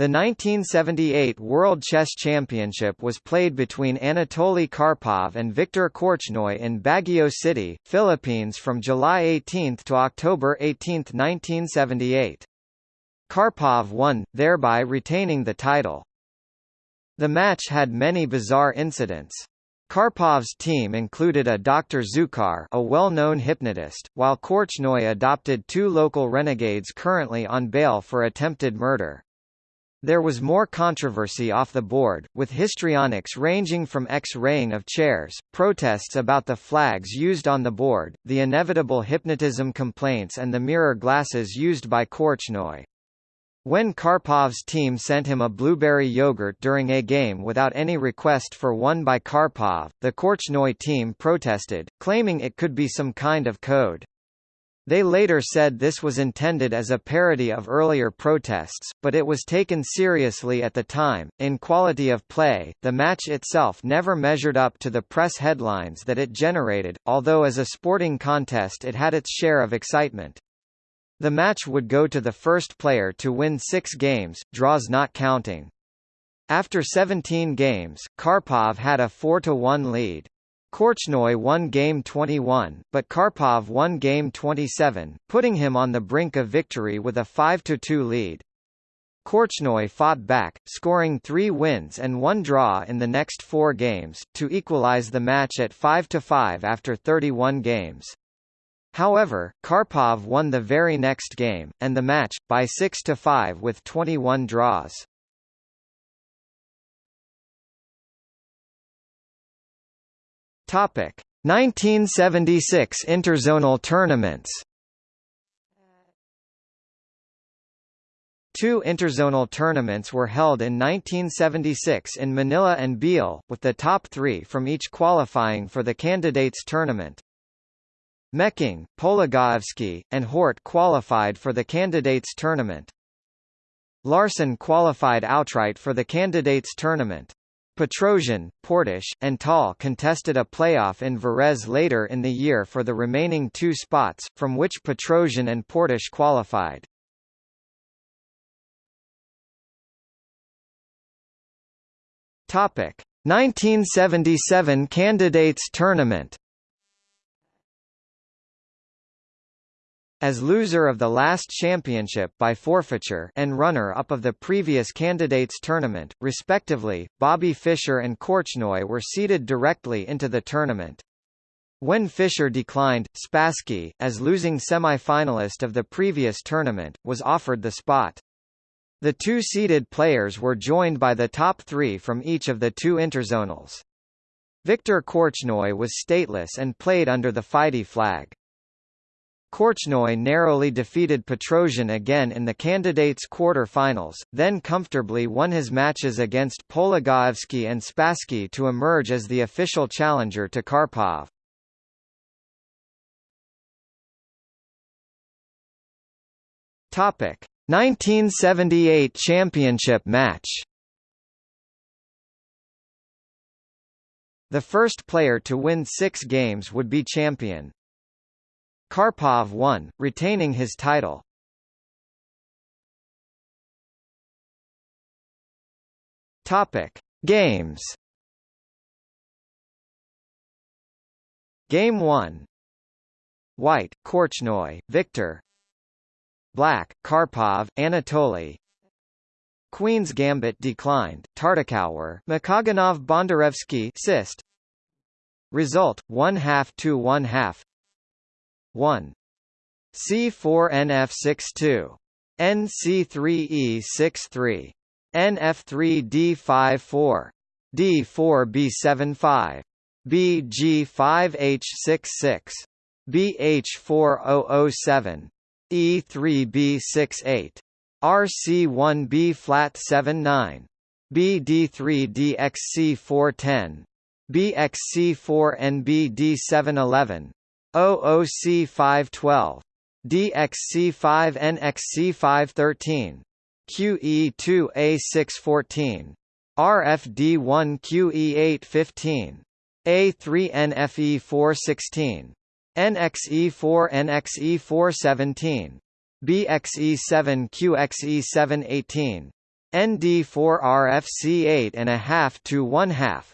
The 1978 World Chess Championship was played between Anatoly Karpov and Viktor Korchnoi in Baguio City, Philippines from July 18 to October 18, 1978. Karpov won, thereby retaining the title. The match had many bizarre incidents. Karpov's team included a Dr. Zukhar a well-known hypnotist, while Korchnoi adopted two local renegades currently on bail for attempted murder. There was more controversy off the board, with histrionics ranging from X-raying of chairs, protests about the flags used on the board, the inevitable hypnotism complaints and the mirror glasses used by Korchnoi. When Karpov's team sent him a blueberry yogurt during a game without any request for one by Karpov, the Korchnoi team protested, claiming it could be some kind of code. They later said this was intended as a parody of earlier protests, but it was taken seriously at the time. In quality of play, the match itself never measured up to the press headlines that it generated, although as a sporting contest it had its share of excitement. The match would go to the first player to win six games, draws not counting. After 17 games, Karpov had a 4-1 lead. Korchnoi won game 21, but Karpov won game 27, putting him on the brink of victory with a 5–2 lead. Korchnoi fought back, scoring three wins and one draw in the next four games, to equalize the match at 5–5 after 31 games. However, Karpov won the very next game, and the match, by 6–5 with 21 draws. Topic: 1976 interzonal tournaments. Two interzonal tournaments were held in 1976 in Manila and Biel, with the top three from each qualifying for the candidates tournament. Mecking, Polugaevsky, and Hort qualified for the candidates tournament. Larsen qualified outright for the candidates tournament. Petrosian, Portisch, and Tal contested a playoff in Varese later in the year for the remaining two spots, from which Petrosian and Portisch qualified. Topic: 1977 Candidates Tournament As loser of the last championship by forfeiture and runner-up of the previous candidates tournament, respectively, Bobby Fischer and Korchnoi were seeded directly into the tournament. When Fischer declined, Spassky, as losing semi-finalist of the previous tournament, was offered the spot. The two seeded players were joined by the top three from each of the two interzonals. Viktor Korchnoi was stateless and played under the FIDE flag. Korchnoi narrowly defeated Petrosian again in the candidates' quarter-finals, then comfortably won his matches against Polugaevsky and Spassky to emerge as the official challenger to Karpov. Topic: 1978 championship match. The first player to win six games would be champion. Karpov won, retaining his title. Topic: Games. Game 1. White, Korchnoi, Victor. Black, Karpov, Anatoly. Queen's Gambit declined, Tartakower, Makogonov Bondarevsky Sist. Result, 1 half to 1 half 1. C4NF62. NC3E63. NF3D54. D4B75. BG5H66. BH4007. E3B68. RC1B flat 79. BD3DXC410. BXC4NBD711. OOC 512. DXC 5 NXC 513. QE2 A614. RFD1 QE815. A3 NFE 416. NXE4 NXE 417. BXE7 QXE718. ND4 RFC 8 and a half to 1 half.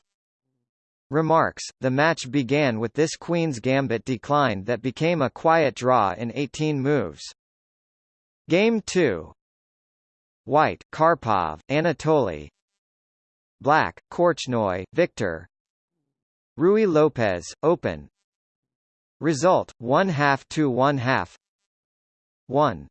Remarks, the match began with this Queen's Gambit decline that became a quiet draw in 18 moves. Game 2 White, Karpov, Anatoly Black, Korchnoi, Victor Ruy Lopez, Open Result, 1 half to 1 half 1.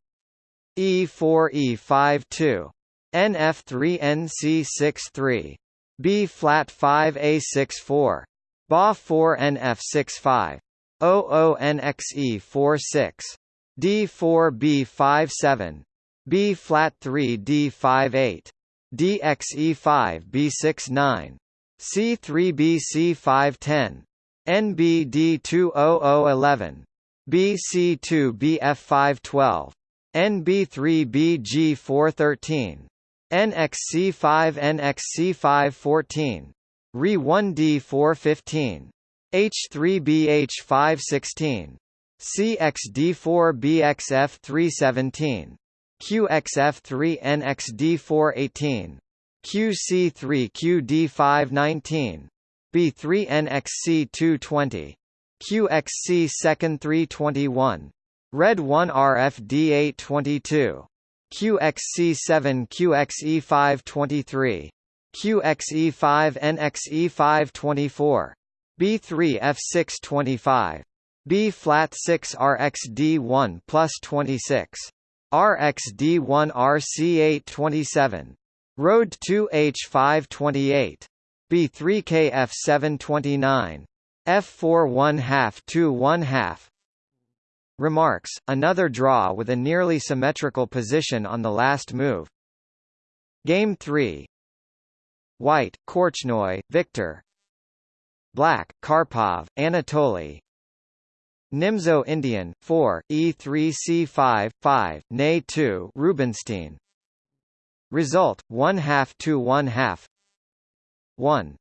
E4 E5 2. NF3 NC6 3. B flat 5 A6 4. BA 4 NF6 5. OO NXE 4 6. D4 B5 7. B flat 3 D5 8. DXE 5 B6 9. C3 BC5 10. NBD 20011. BC2 BF5 12. NB3 BG4 13. NXC5 NXC5 14. RE1D4 15. H3 BH5 16. CXD4 BXF 3 17. QXF3 NXD4 18. QC3 QD5 19. B3 NXC 220. QXC second 321. Red 1 RFD 822. QXC7 QXE523 QXE5 NXE5 24. B3 F6 25. B flat 6 RXD1 plus 26. RXD1 RC8 27. Road 2 H528 B3 KF729 F4 1 half 2 1 half Remarks, another draw with a nearly symmetrical position on the last move. Game 3 White, Korchnoi, Victor Black, Karpov, Anatoly Nimzo Indian, 4, E3C5, 5, Nay 2 Rubinstein Result, 1 half to 1 half 1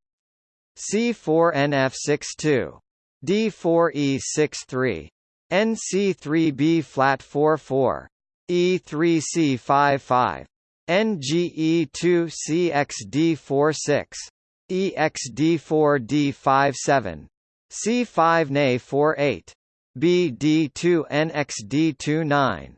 C4NF62. D4E63. NC3B flat 44. E3C55. NGE2CXD46. EXD4D57. C5NA48. BD2NXD29.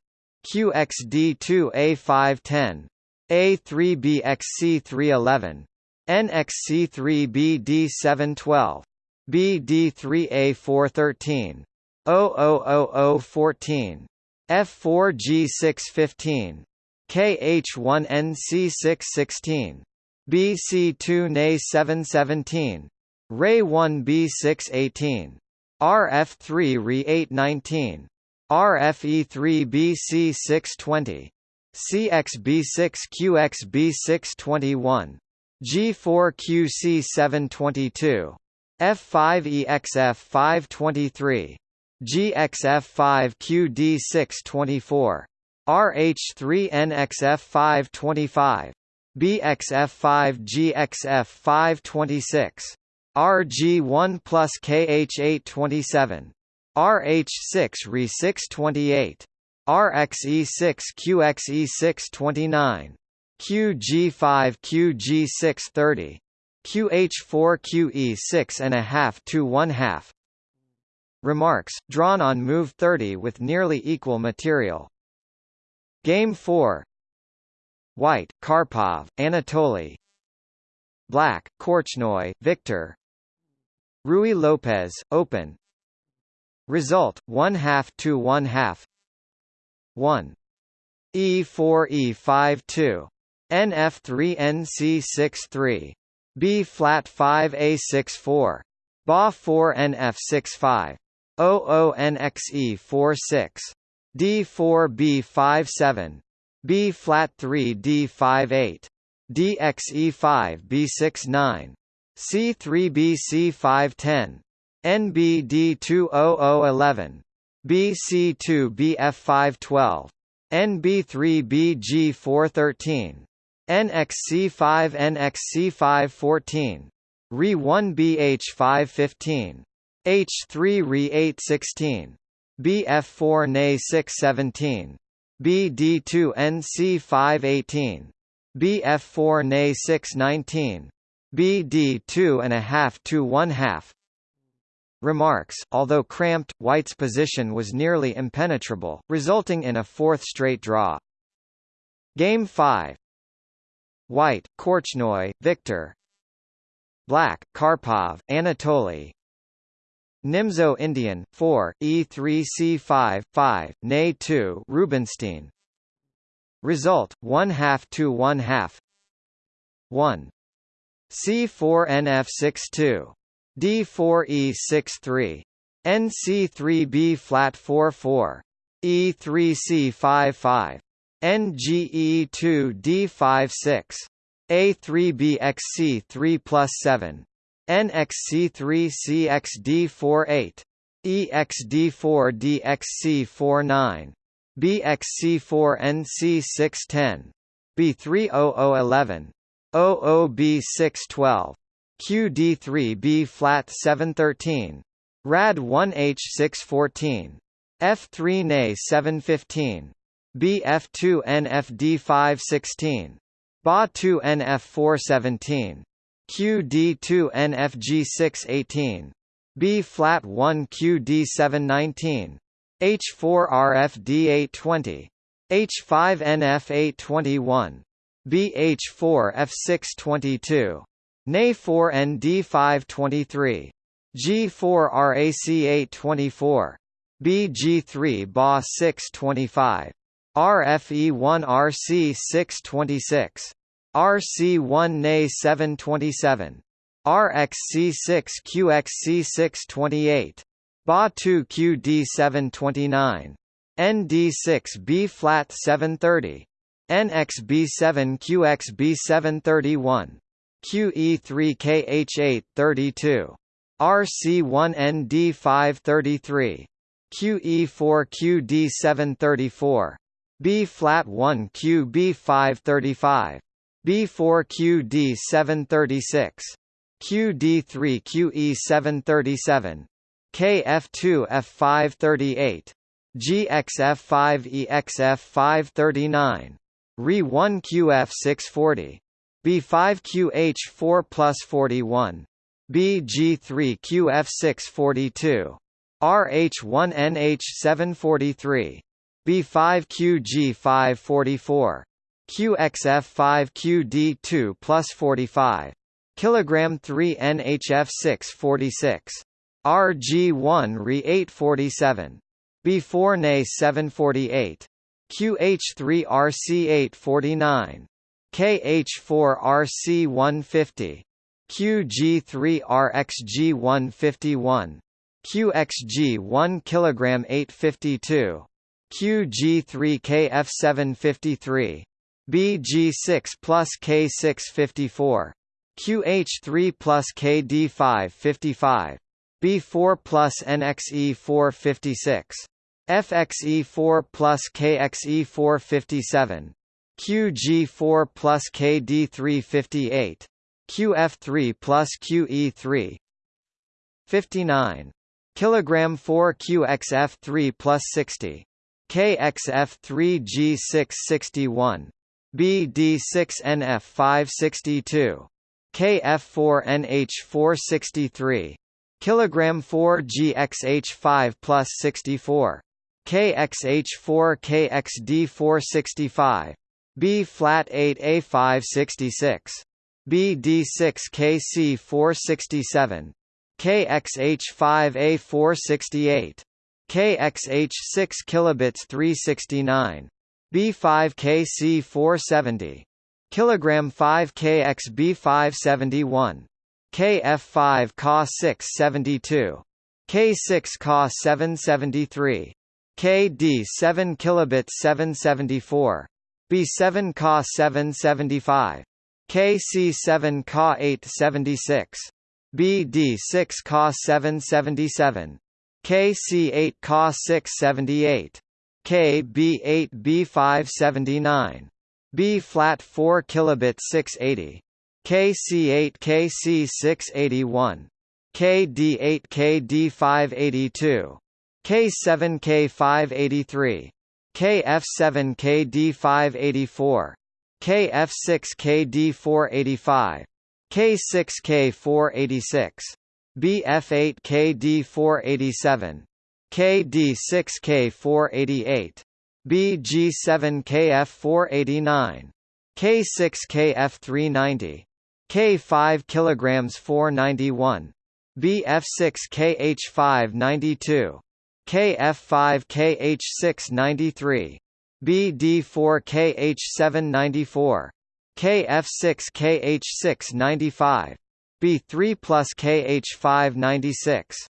QXD2A510. A3BXC311. NXC3BD712. BD3A413. 00014. F4G615. KH1NC616. BC2NA717. RAY1B618. RF3RE819. RFE3BC620. CXB6QXB621. G4QC722. F5EXF523. GXF5QD624. RH3NXF525. BXF5GXF526. RG1 plus KH827. RH6 RE628. RXE6 QXE629. QG5 QG630 QH4 QE6 and a half to one half remarks, drawn on Move 30 with nearly equal material. Game 4 White, Karpov, Anatoly Black, Korchnoi, Victor. Ruy Lopez, Open. Result, 1 half to 1 half 1 E4 E5 2 NF3 NC6 3 B flat 5 A6 4 BA4 NF6 5 00NXE46. D4B57. B flat 3 D58. DXE5 B69. C3B C510. NBD20011. BC2 BF512. NB3 BG413. NXC5 NXC514. RE1 BH515. H3 RE816 BF4 NA617 BD2 NC518 BF4 Na 619 BD 2 and a half to 1 half. Remarks, although cramped, White's position was nearly impenetrable, resulting in a fourth straight draw. Game 5 White, Korchnoi, Victor. Black, Karpov, Anatoly Nimzo Indian, 4, E3C5, 5, Na 2 Rubinstein Result, 1 half to 1 half 1. C4NF62. D4E63. NC3B flat 44. E3C55. NGE2D56. A3BXC3 plus 7. NXC3CXD48, EXD4DXC49, BXC4NC610, B30011, OOB612, QD3B flat 713, RAD 1H614, F3 NA 715, BF2 NFD516, BA2 NF417, QD2NFG618, B flat 1 QD719, H4RFD820, H5NF821, BH4F622, NA4ND523, G4RAC824, BG3 BA625, RFE1RC626. RC1NA 727. RXC6 QXC628. BA2 QD729. ND6 B flat 730. NXB7 QXB731. QE3 KH832. RC1 ND533. QE4 QD734. B flat 1 QB535. B4QD 736. QD3 QE 737. KF2 F5 GXF 5 EXF 539. RE1 QF 640. B5 QH 4 plus 41. BG3 QF 642. RH1 NH 743. B5 QG 544. B5QG544. QXF5QD2 plus 45. Kilogram 3 NHF646. RG1 Re847. B4 NA 748. QH3RC849. KH4RC150. QG3RXG151. QXG1 kg 852. QG3KF753. BG6 plus K654. QH3 plus KD555. B4 plus NXE456. FXE4 plus KXE457, QG4 plus KD358, QF3 plus QE3 59 kilogram 4 QXF3 plus 60 KXF3G661 BD6NF562 KF4NH463 kilogram 4 GXH5 plus 64 KXH4 KXD465 B flat 8 A566 BD6 KC467 KXH5 A468 KXH6 kilobits 369 B5 KC470 kilogram 5 KXB571 KF5 Ka 672 K6 Ka 773 KD 7 kilobit 774 B7 Ka 775 KC7 Ka 876 BD6 Ka 777 KC8 Ka 678 KB8 B579 B flat 4 kilobit 680 KC8 KC681 KD8 KD582 K7 K583 KF7 KD584 KF6KD485. K6K486. BF8KD487. KD6K488. BG7KF489. K6KF390. K5 kilograms 491. BF6KH592. KF5KH693. BD4KH794. KF6KH695. B3 plus KH596.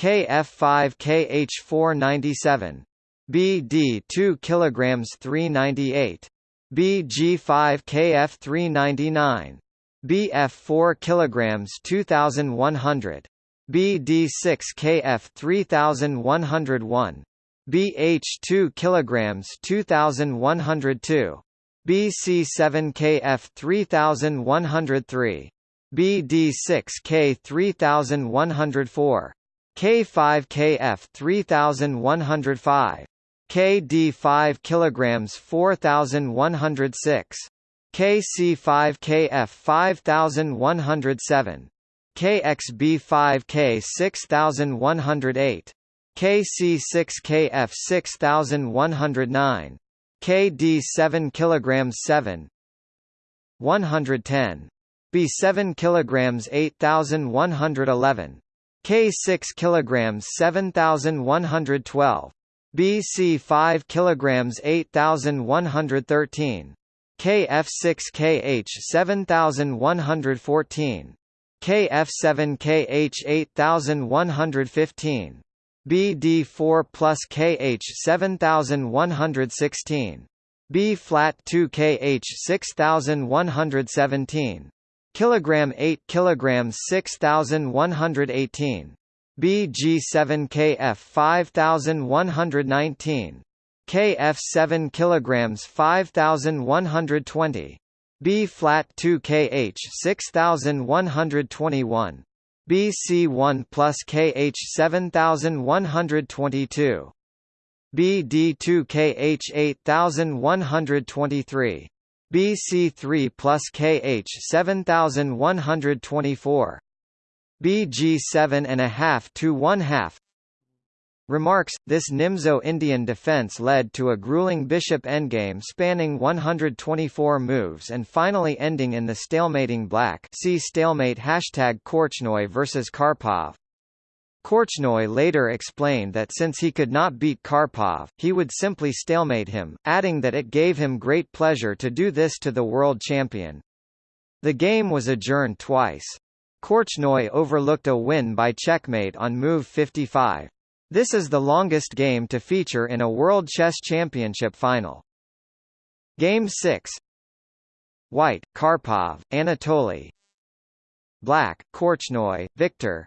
KF5KH497. BD 2 kilograms 398. BG5 KF399. BF4 kilograms 2100. BD6 KF 3101. BH2 kilograms 2102. BC7 KF 3103. BD6 K 3104. K5 KF 3105. KD5 kilograms 4106. KC5 KF 5107. KXB5 K 6108. KC6 KF 6109. KD7 kilograms 7. 110. B7 kilograms 8111. K6 kilograms 7112. BC5 kilograms 8113. KF6KH 7114. KF7KH 8115. BD4 plus KH 7116. B flat 2 KH 6117. Kilogram 8 kilograms 6118. BG7 KF 5119. KF 7 kilograms 5120. B flat 2 KH 6121. BC1 plus KH 7122. BD2 KH 8123. BC3 plus KH 7124. BG7 and a half to one half. Remarks, this Nimzo Indian defense led to a grueling bishop endgame spanning 124 moves and finally ending in the stalemating black see stalemate hashtag Korchnoi versus Karpov. Korchnoi later explained that since he could not beat Karpov, he would simply stalemate him, adding that it gave him great pleasure to do this to the world champion. The game was adjourned twice. Korchnoi overlooked a win by checkmate on move 55. This is the longest game to feature in a World Chess Championship final. Game 6 White, Karpov, Anatoly Black, Korchnoi, Victor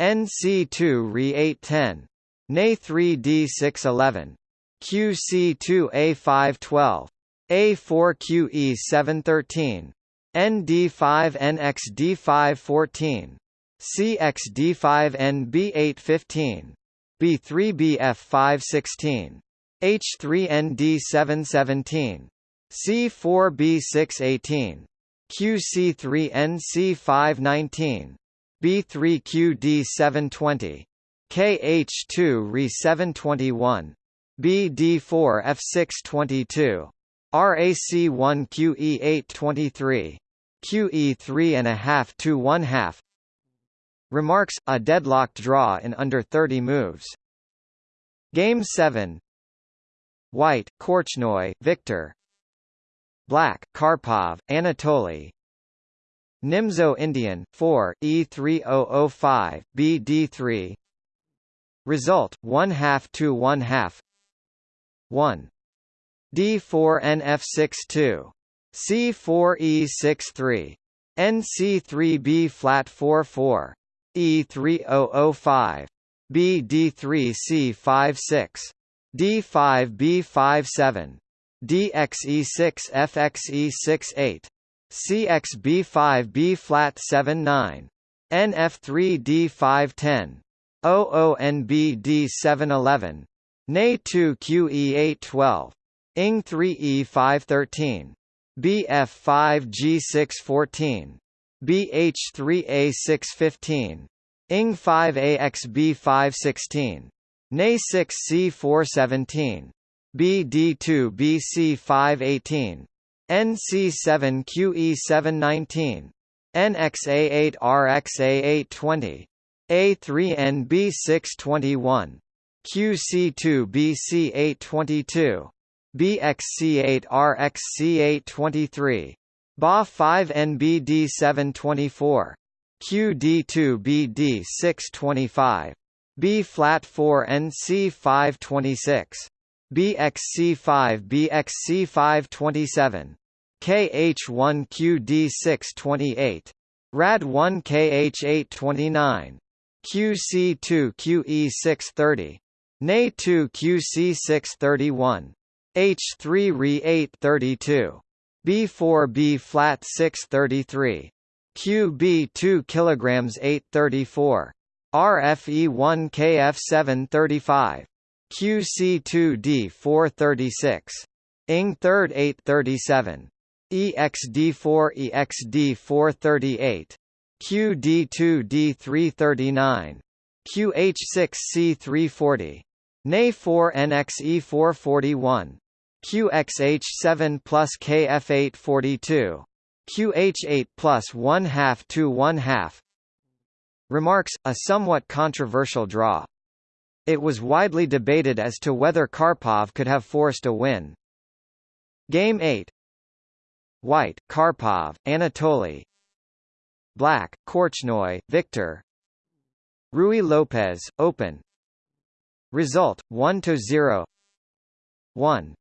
E5 2. NC3 NF6 3. NF3 NC6 4. G3B flat 45. BG2006. OOE47. NA1BXC38. DXC3H69. NC2 Re810. NA3D611. QC2A512. A4QE713. ND5NXD514. CXD5NB815, B3BF516, H3ND717, C4B618, QC3NC519, B3QD720, KH2RE721, BD4F622, RAC1QE823, QE3 and a half to one half, Remarks, a deadlocked draw in under 30 moves. Game 7 White, Korchnoi, Victor. Black, Karpov, Anatoly Nimzo Indian, 4, E3005, BD3 Result, 1 half to 1 half 1. D4NF62. C4E63. NC3B flat 44. E3005. BD3C56. D5B57. DXE6FXE68. CXB5B flat 79. NF3D510. OONBD711. NA2QE812. ING3E513. BF5G614. BH3A615. ING5AXB516. NA6C417. BD2BC518. NC7QE719. NXA8RXA820. A3NB621. QC2BC822. BXC8RXC823. BA5NBD724. QD2BD625. B flat 4 NC526. BXC5 BXC527. KH1QD628. RAD1KH829. QC2QE630. NA2QC631. H3Re832. B4B flat 633. QB2 kilograms 834. RFE1 KF735. QC2D 436. ING 3rd 837. EXD4 EXD 438. QD2D 339. QH6C 340. NA4 NXE 441. QXH7 plus KF842. QH8 plus 1 half to 1 half. Remarks, a somewhat controversial draw. It was widely debated as to whether Karpov could have forced a win. Game 8 White, Karpov, Anatoly. Black, Korchnoi, Victor. Ruy Lopez, Open. Result, 1–0 1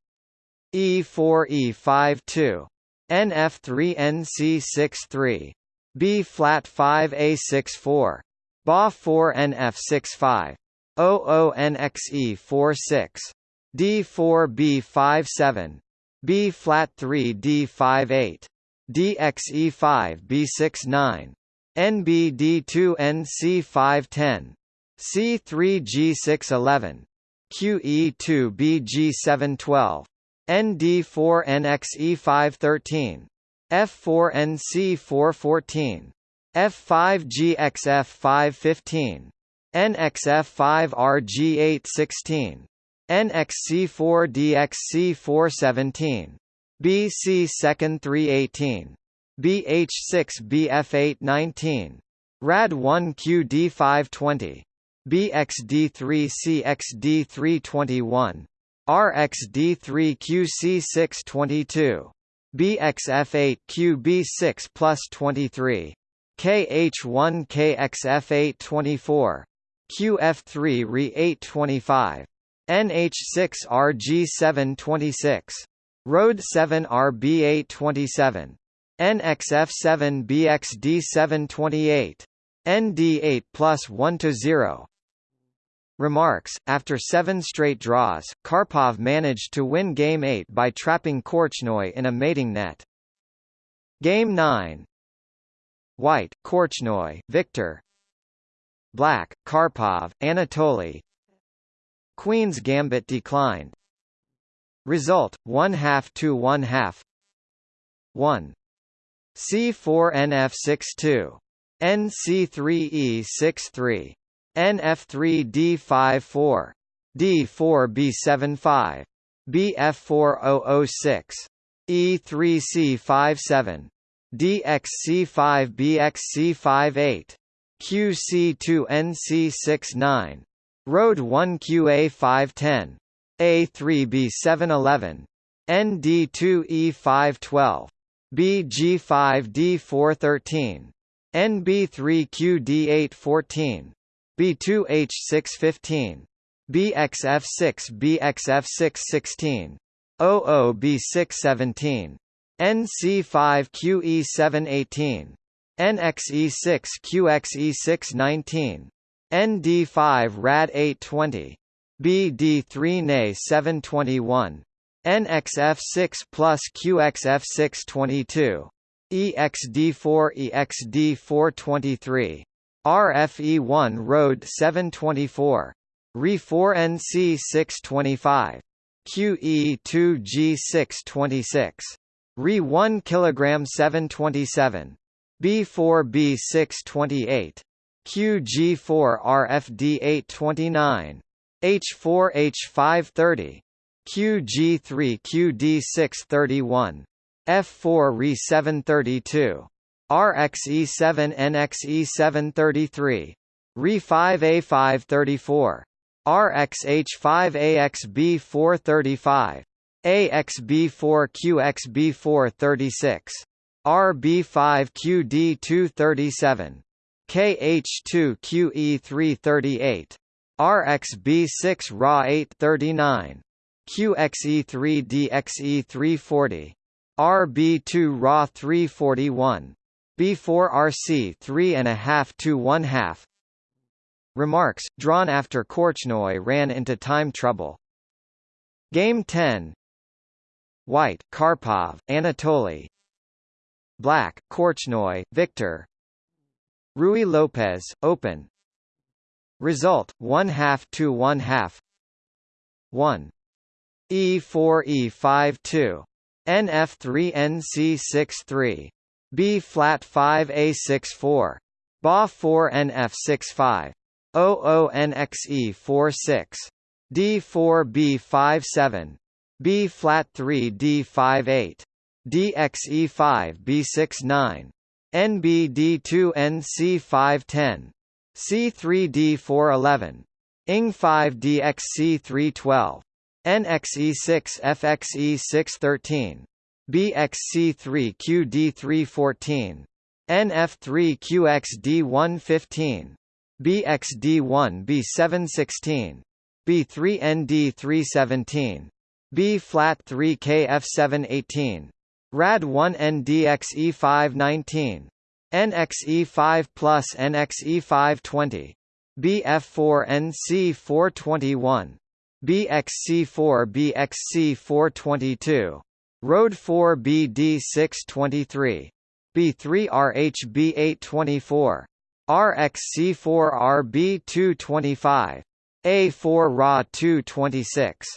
E4 E5 2 NF3 NC6 3 B flat 5 A6 4 BA4NF65. OONXE46. D4B57. B flat 3D58. DXE5B69. NBD2NC510. C3G611. QE2BG712. ND4NXE513. F4NC414. F5GXF515. NXF5RG816. NXC4DXC417. BC second 318. BH6BF819. RAD1QD520. BXD3CXD321. RXD3QC622. BXF8QB6 plus 23. KH1KXF824. QF3 Re825. NH6RG726. Road 7 RB827. NXF7 BXD728. ND8 plus 1 to 0. Remarks, after seven straight draws, Karpov managed to win Game 8 by trapping Korchnoi in a mating net. Game 9 White, Korchnoi, Victor Black, Karpov, Anatoly Queen's Gambit declined. Result, 1 half to 1 half 1. C4NF62. NC3E63. NF3D54, D4B75, BF4006, E3C57, DXC5BXC58, QC2NC69, Road 1QA510, A3B711, ND2E512, BG5D413, NB3QD814, B2H615, BXF6 BXF616, 00B617. NC5QE718. NXE6QXE619. ND5 RAD820. BD3NA721. NXF6 plus QXF622. EXD4 EXD423. RFE1 Road 724. RE4 NC625. QE2G626. RE1 kg 727. B4B628. QG4 RFD829. H4H530. QG3 QD631. F4 RE732. RXE7 NXE733. RE5A534. RXH5AXB435. AXB4QXB436. RB5QD237. KH2QE338. RXB6 RA839. QXE3DXE340. RB2 RA 341. B4 RC 3.5 to 1 half. Remarks, drawn after Korchnoi ran into time trouble. Game 10 White, Karpov, Anatoly Black, Korchnoi, Victor Ruy Lopez, Open Result, 1 half to 1 half 1. E4 E5 2. NF3 NC6 3 B flat 5 A6 4 BA 4 NF6 5 OO NXE 46. D4 B5 7 B flat 3 D58. DXE5 B69. NBD2 NC510. C3D411. ING5 DXC312. NXE6 FXE613. BXC3 QD314. NF3 QXD115. BXD1 B716. B3 ND317. B flat 3 KF718. RAD 1 NDXE519. NXE5 plus NXE520. BF4 NC421. BXC4 BXC422. Road 4 BD623. B3 RHB824. RXC4 RB225. A4 RA 226.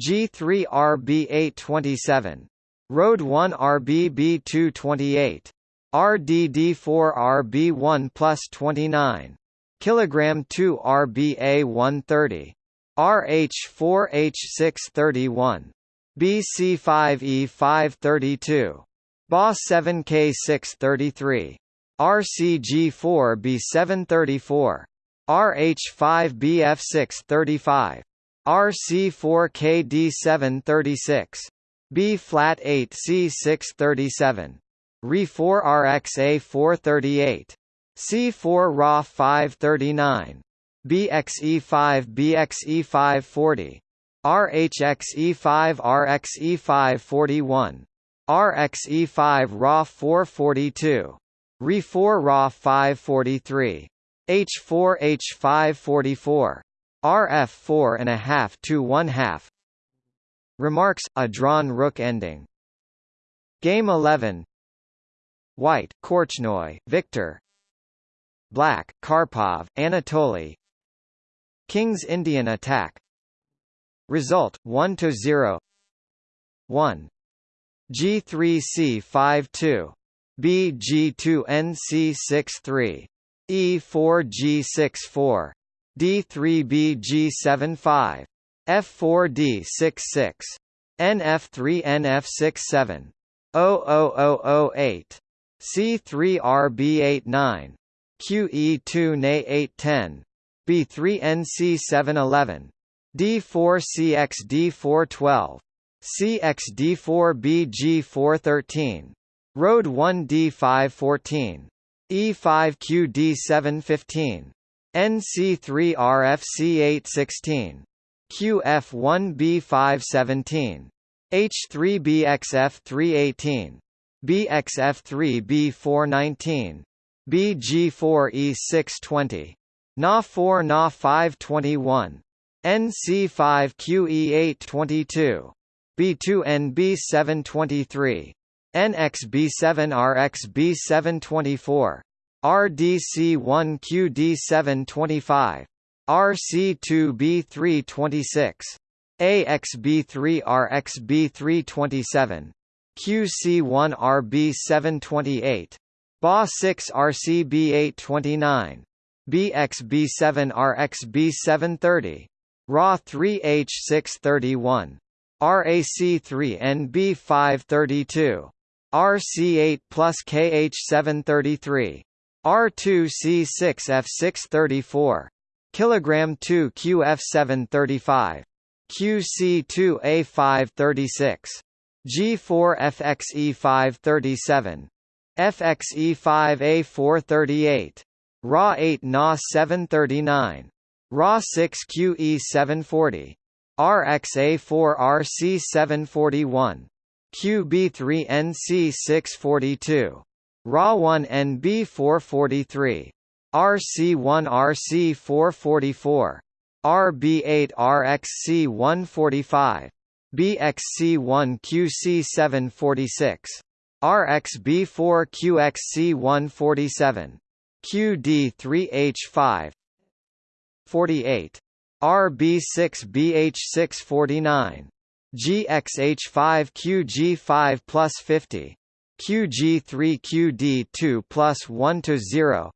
G3 RB827. Road 1 RBB228. RDD4 RB1 plus 29. Kilogram 2 RBA 130. RH4H631. BC5E532. BA 7K633. RCG4B734. RH5BF635. RC4KD736. B flat 8 C637. Re4 RXA438. C4 RA 539. BXE5 BXE540. RHXE5 RXE541. RXE5 RA 442. Re4 RA 543. H4 H544. RF 4.5 to 1 half. Remarks, a drawn rook ending. Game 11 White, Korchnoi, Victor Black, Karpov, Anatoly King's Indian attack Result, 1 to 0 1. G3C52. BG2NC63. E4G64. D3BG75. F4D66. NF3NF67. 00008. C3RB89. QE2NA810. B3NC711. D4CXD412. CXD4BG413. Road 1D514. E5QD715. NC3RFC816. QF1B517. H3BXF318. BXF3B419. BG4E620. Na4 Na521. NC5QE822. B2NB723. NXB7RXB724. RDC1QD725. RC2B326. AXB3RXB327. QC1RB728. BA6RCB829. BXB7RXB730. RA3H631. RAC3NB532. RC8 plus KH733. R2C6F634. Kilogram 2 QF735. QC2A536. G4FXE537. FXE5A438. RA8 Na 739. RA6 QE740. RXA4 RC741. QB3 NC642. RA1 NB443. RC1 RC444. RB8 RXC145. BXC1 QC746. RXB4 QXC147. QD3H5 48. RB6BH649. GXH5QG5 plus 50. QG3QD2 plus 1 to 0.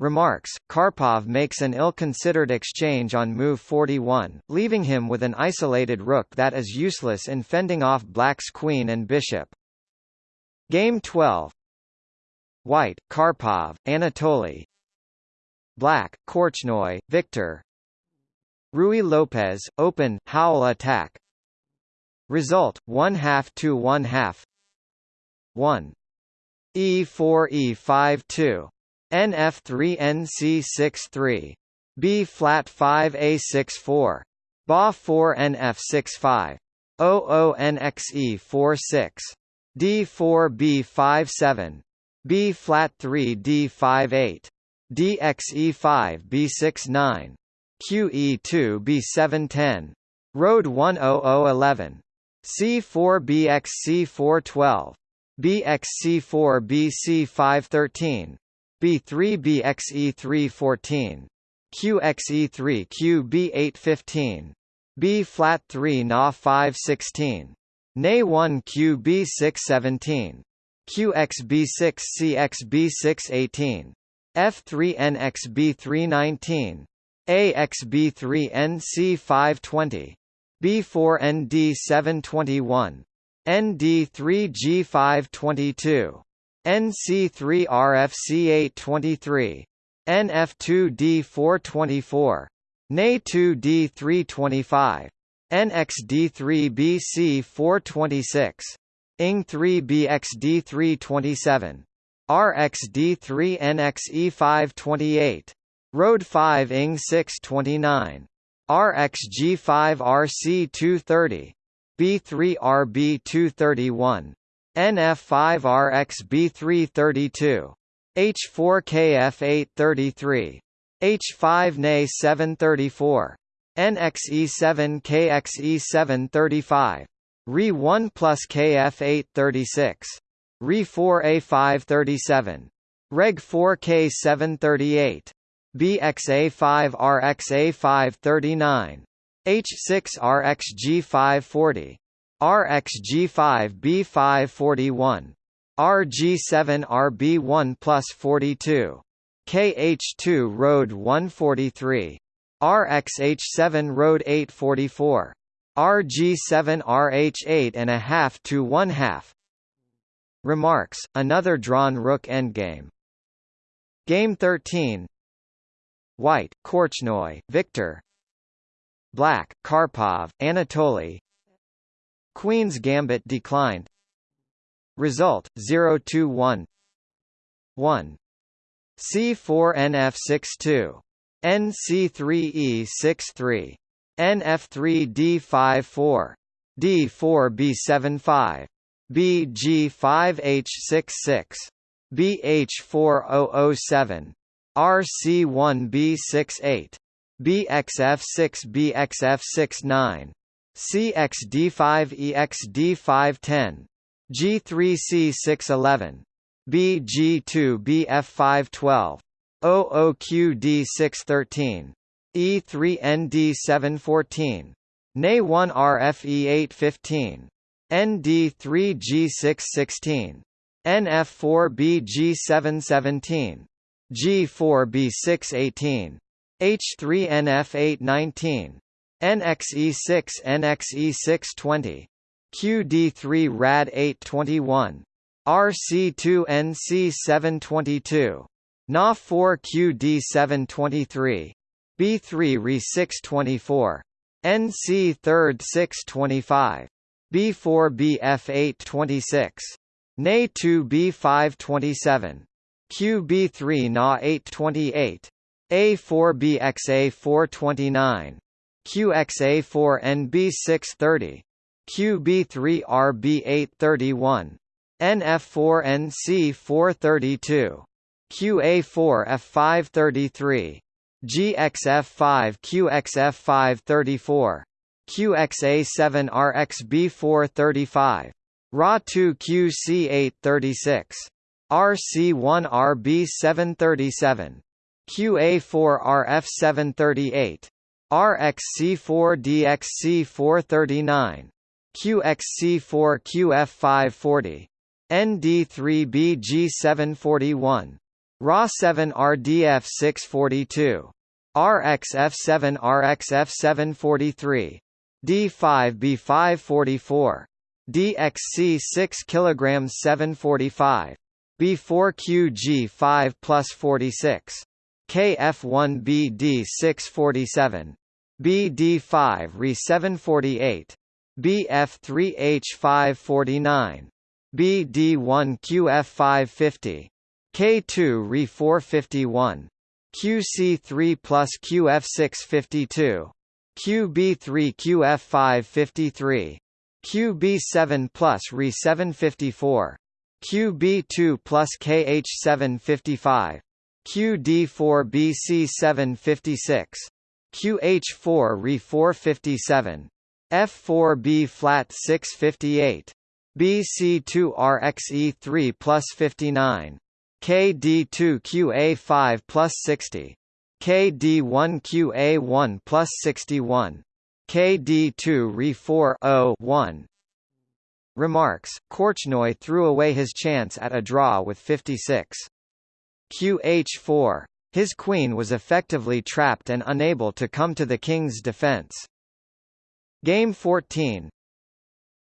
Remarks, Karpov makes an ill-considered exchange on move 41, leaving him with an isolated rook that is useless in fending off black's queen and bishop. Game 12 White, Karpov, Anatoly Black, Korchnoi, Victor Ruy Lopez, open, Howell attack Result, 1 half to 1 half 1. E4 E5 2. NF3 NC63. B flat 5 A64. BA 4 NF65. OO NXE 46. D4 B57. B flat 3 D58. DXE5 B69. QE2 B710. Road 10011. C4 BXC412. BXC4 BC513. B3 BXE314. QXE3 QB815. B flat 3 Na 516. NA1 QB617. QXB6 CXB618. F3 NXB319. AXB3 NC520. B4 ND721. ND3G522. NC3RFC823. NF2D424. NA2D325. NXD3BC426. ING3BXD327. RXD3NXE528. Road 5 ING629. RXG5RC230. B3RB231. NF5RXB332. H4KF833. H5NA734. NXE7KXE735. RE1 plus KF836. RE4A537. Reg4K738. BXA5RXA539. H6RXG540. RXG5B541. RG7RB1 plus 42. KH2 Road 143. RXH7 Road 844. RG7RH8 and a half to one half. Remarks, another drawn rook endgame. Game 13 White, Korchnoi, Victor Black, Karpov, Anatoly Queen's Gambit declined Result, 0-1 1. C4 NF62. NC3E63. NF3D54. D4B75 BG5H66 BH4007 RC1B68 BXF6BXF69 CXD5EXD510 G3C611 BG2BF512 OOQD613 E3ND714 NA1RFE815 ND3G616 NF4BG717 G4B618 H3NF819 NXE6 NXE620 QD3 rad 821 RC2 NC722 NA4 QD723 B3 Re 624 NC3 625 B4 BF 826 NA 2 B5 27 QB3 NA 828 A4 BXA 429 QXA4NB630, QB3RB831, NF4NC432, QA4F533, GXF5QXF534, QXA7RXB435, RA2QC836, RC1RB737, QA4RF738, RC1 RB737 QA4 RF738 RXC4 DXC439 QXC4 QF540 ND3BG741 RA7 RDF642 RXF7 RXF743 D5B544 DXC 6 kg 745 B4QG5 plus 46 KF1BD 647 BD5 Re 748 BF3H549 BD1QF550 K2 Re 451 QC3 plus QF652 QB3 QF553 QB7 plus Re 754 QB2 plus KH755 QD4 BC756 QH4 Re 457 F4B flat 658 BC2 RXE3 plus 59 KD2QA5 plus 60 KD1QA1 plus 61 KD2 Re4 1 Remarks, Korchnoi threw away his chance at a draw with 56. QH4. His queen was effectively trapped and unable to come to the king's defense. Game 14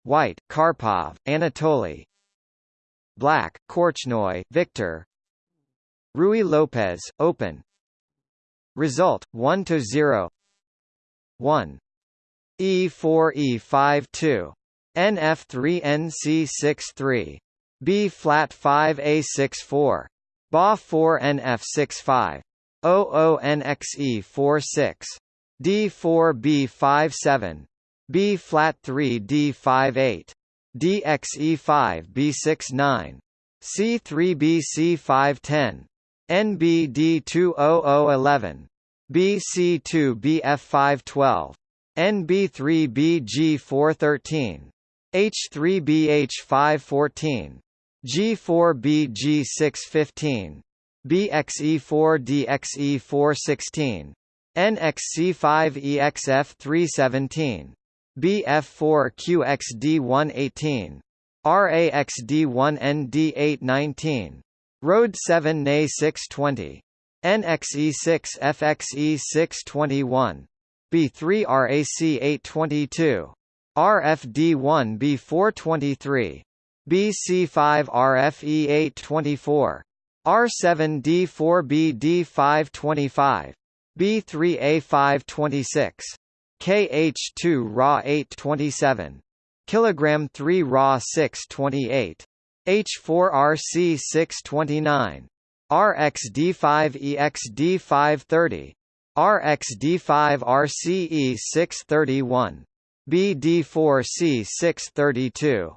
White, Karpov, Anatoly. Black, Korchnoi, Victor. Ruy Lopez, Open. Result, 1 to 0 1 E4 E5 2 NF3 NC6 3 B flat 5 A6 4 BA 4 NF6 5 OO NXE 4 6 D4 B5 7 B flat 3 D5 8 DXE5 B6 9 C3 BC5 10 NBD200 11 BC2 BF5 12 NB3 BG4 13 H3 BH5 14 G4 BG6 15 BXE4 DXE416, NXC5 EXF 317 BF4 QXD1 18 RAXD1 ND8 19 Road 7 NA 620 NXE6 FXE 621 B3 RAC 822 RFD1 B423 BC5 RFE 824 R7D4B D525 B3A 526 KH2 Ra 827 kilogram 3 Ra 628 H4RC 629 RXD5 EXD530 RXD5 RCE 631 BD4C632.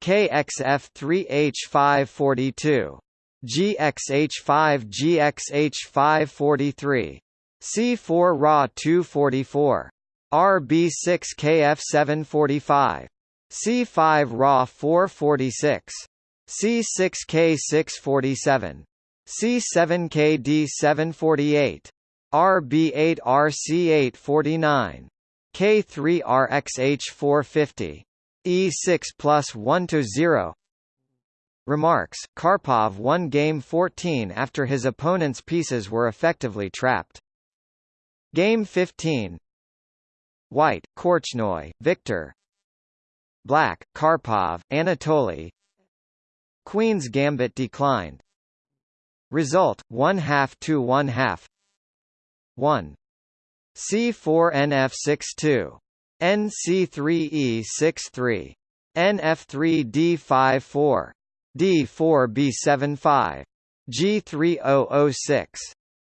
BC5 RCC839. BD6 RA840. RXC6 RXA441. KXF3H542. GXH5 GXH543. C4 RA 244. RB6 KF745. C5 RA 446. C6K 647. C7KD 748. RB8 RC8 49. K3 RXH 450. E6 plus 1 to 0. Remarks, Karpov won Game 14 after his opponent's pieces were effectively trapped. Game 15 White, Korchnoi, Victor Black, Karpov, Anatoly Queen's Gambit declined. Result, 1 half to 1 half 1. C4NF62. NC3E63. NF3D54. D4B75. G3006.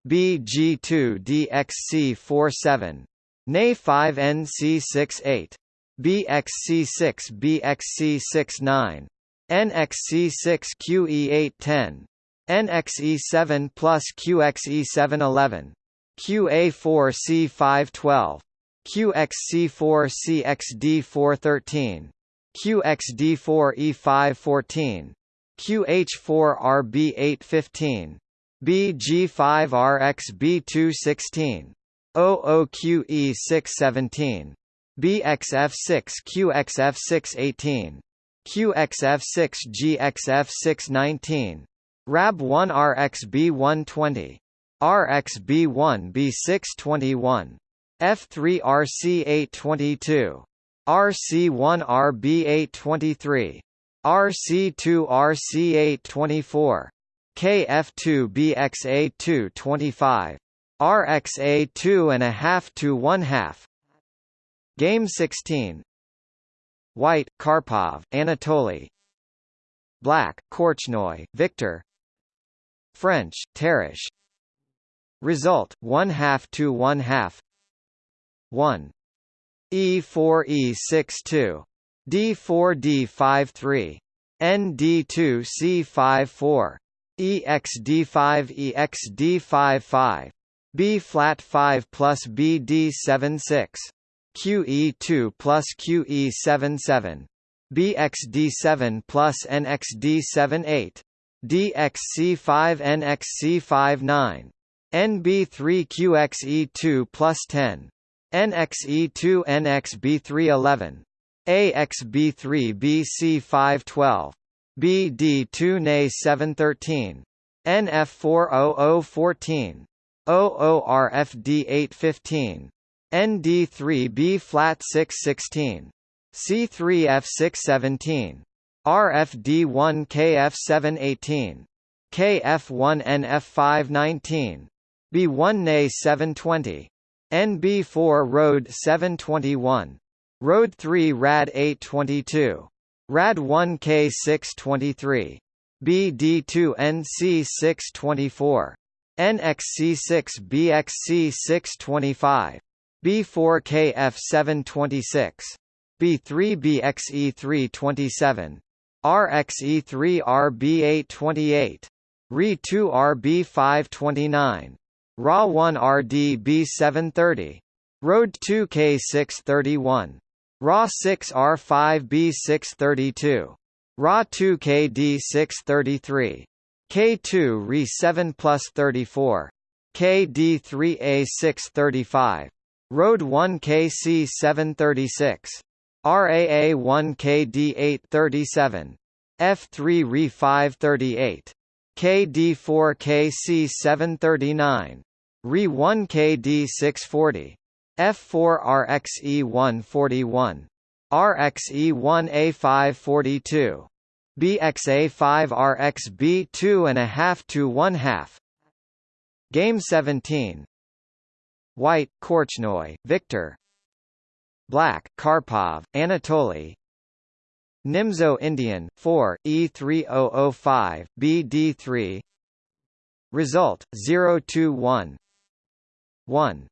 BG2DXC47. NA5NC68. BXC6 BXC69. NXC6QE810. NXE7 plus QXE711. QA4C512. QXC4CXD413. QXD4E514. QH4RB815. BG5RXB216. OOQE617. BXF6QXF618. QXF6GXF619. RAB1RXB120. RXB1B621. F3RC822. RC1RB823. RC2RC824. KF2BXA225. RXA2 and a half to one half. Game 16. White, Karpov, Anatoly. Black, Korchnoi, Victor. French, Tarrasch. Result: one half to one half. One. E4E62. D4D53. ND2C54. EXD5EXD55. B flat 5 plus BD76. QE2 plus QE77. BXD7 plus NXD78. DXC5 NXC59. NB3QXE2 plus 10. NXE2 NXB311. AXB3BC512. BD2 NA 713. NF40014. OORFD815. ND3B flat 616. C3F617. RFD1 KF718. KF1NF519. B1 NA 720. NB4 Road 721. Road 3 Rad 822. Rad 1 K623. BD2 NC624. NXC6 BXC625. B4 KF726. B3 BXE327. RXE3 RB828. RE2 RB529. RA 1RD B730. Road 2 K631. RA 6R5 B632. RA 2 KD633. K2 RE 7 plus 34. KD3A635. Road 1 KC736. RAA 1 KD837. F3 RE 538. KD4 KC 739. Re 1 KD 640. F4 RXE 141. RXE1A542. BXA5RXB2 and a half to one half. Game 17. White, Korchnoi, Victor. Black, Karpov, Anatoly. Nimzo Indian 4 E3005 BD3 Result 021 1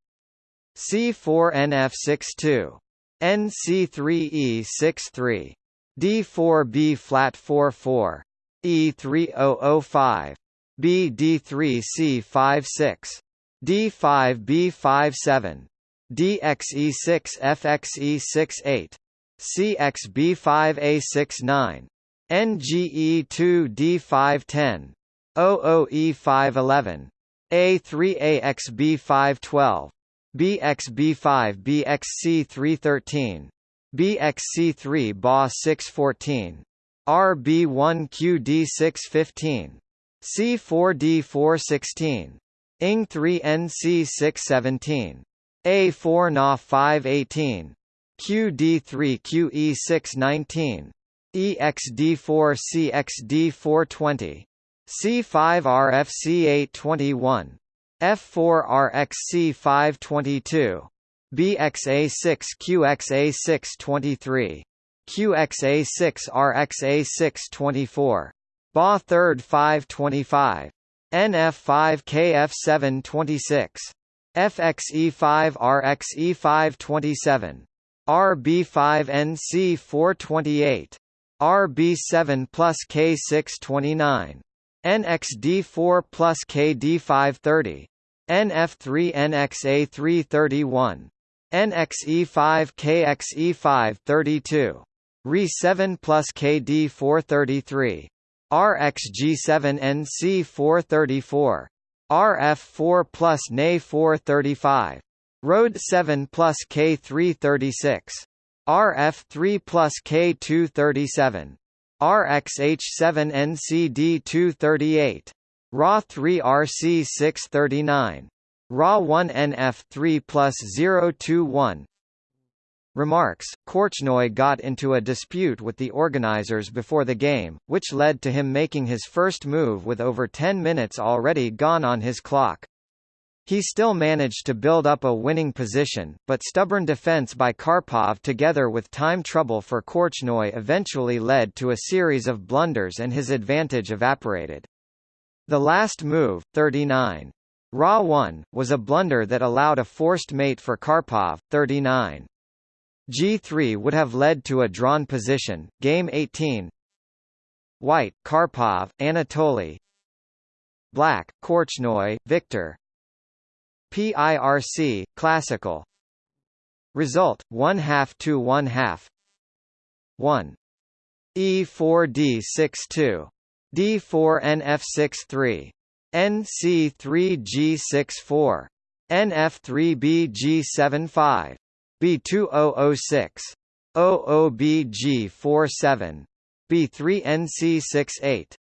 C4NF62 NC3E63 D4B flat 44 E3005 BD3C56 D5B57 DXE6FXE68 CXB5A69 NGE2D510 OOE511 A3AXB512 BXB5BXC313 BXC3 BA614 RB1QD615 C4D416 ING3NC617 A4 NA518 QD3QE619 EXD4CXD420 C5RFC821 F4RXC522 BXA6QXA623 QXA6RXA624 BA 3rd 525 NF5KF726 FXE5RXE527 RB5NC428 RB7 plus K629 NXD4 plus KD530 NF3NXA331 NXE5KXE532 RE7 plus KD433 RXG7NC434 RF4 plus NA435 Road 7 plus K336 RF3 plus K237 RXH7NCD238 RA3RC639 RA1NF3 plus 021 Remarks, Korchnoi got into a dispute with the organizers before the game, which led to him making his first move with over 10 minutes already gone on his clock. He still managed to build up a winning position, but stubborn defense by Karpov together with time trouble for Korchnoi eventually led to a series of blunders and his advantage evaporated. The last move, 39. Ra 1, was a blunder that allowed a forced mate for Karpov, 39. G3 would have led to a drawn position, game 18 White, Karpov, Anatoly Black, Korchnoi, Victor PIRC, classical Result, 1 half to 1 half 1. E4D62. D4NF63. NC3G64. NF3BG75. B2006. OOBG47. B3NC68.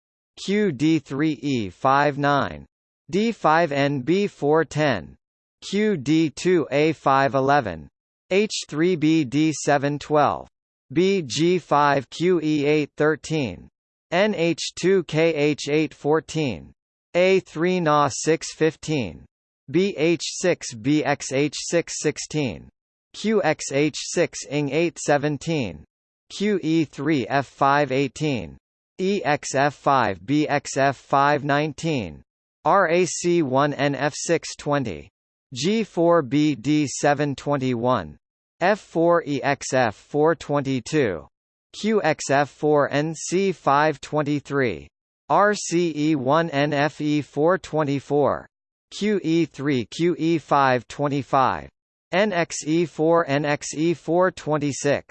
QD3E59. D5NB410. QD2A511, H3BD712, BG5QE813, NH2KH814, A3NA615, BH6BXH616, QXH6ING817, QE3F518, EXF5BXF519, RAC1NF620, G4BD721, F4EXF422, QXF4NC523, RCE1NFE424, QE3QE525, NXE4NXE426,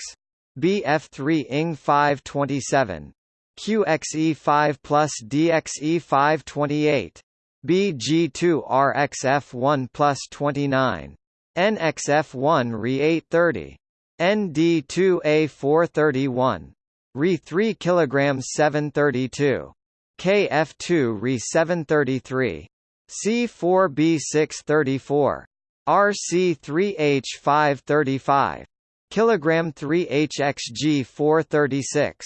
BF3ING527, QXE5 plus DXE528, BG2RXF1 plus 29. NXF1 Re 830. ND2A431. Re 3 kg 732. KF2 Re 733. C4B634. RC3H535. Kilogram 3 HXG436.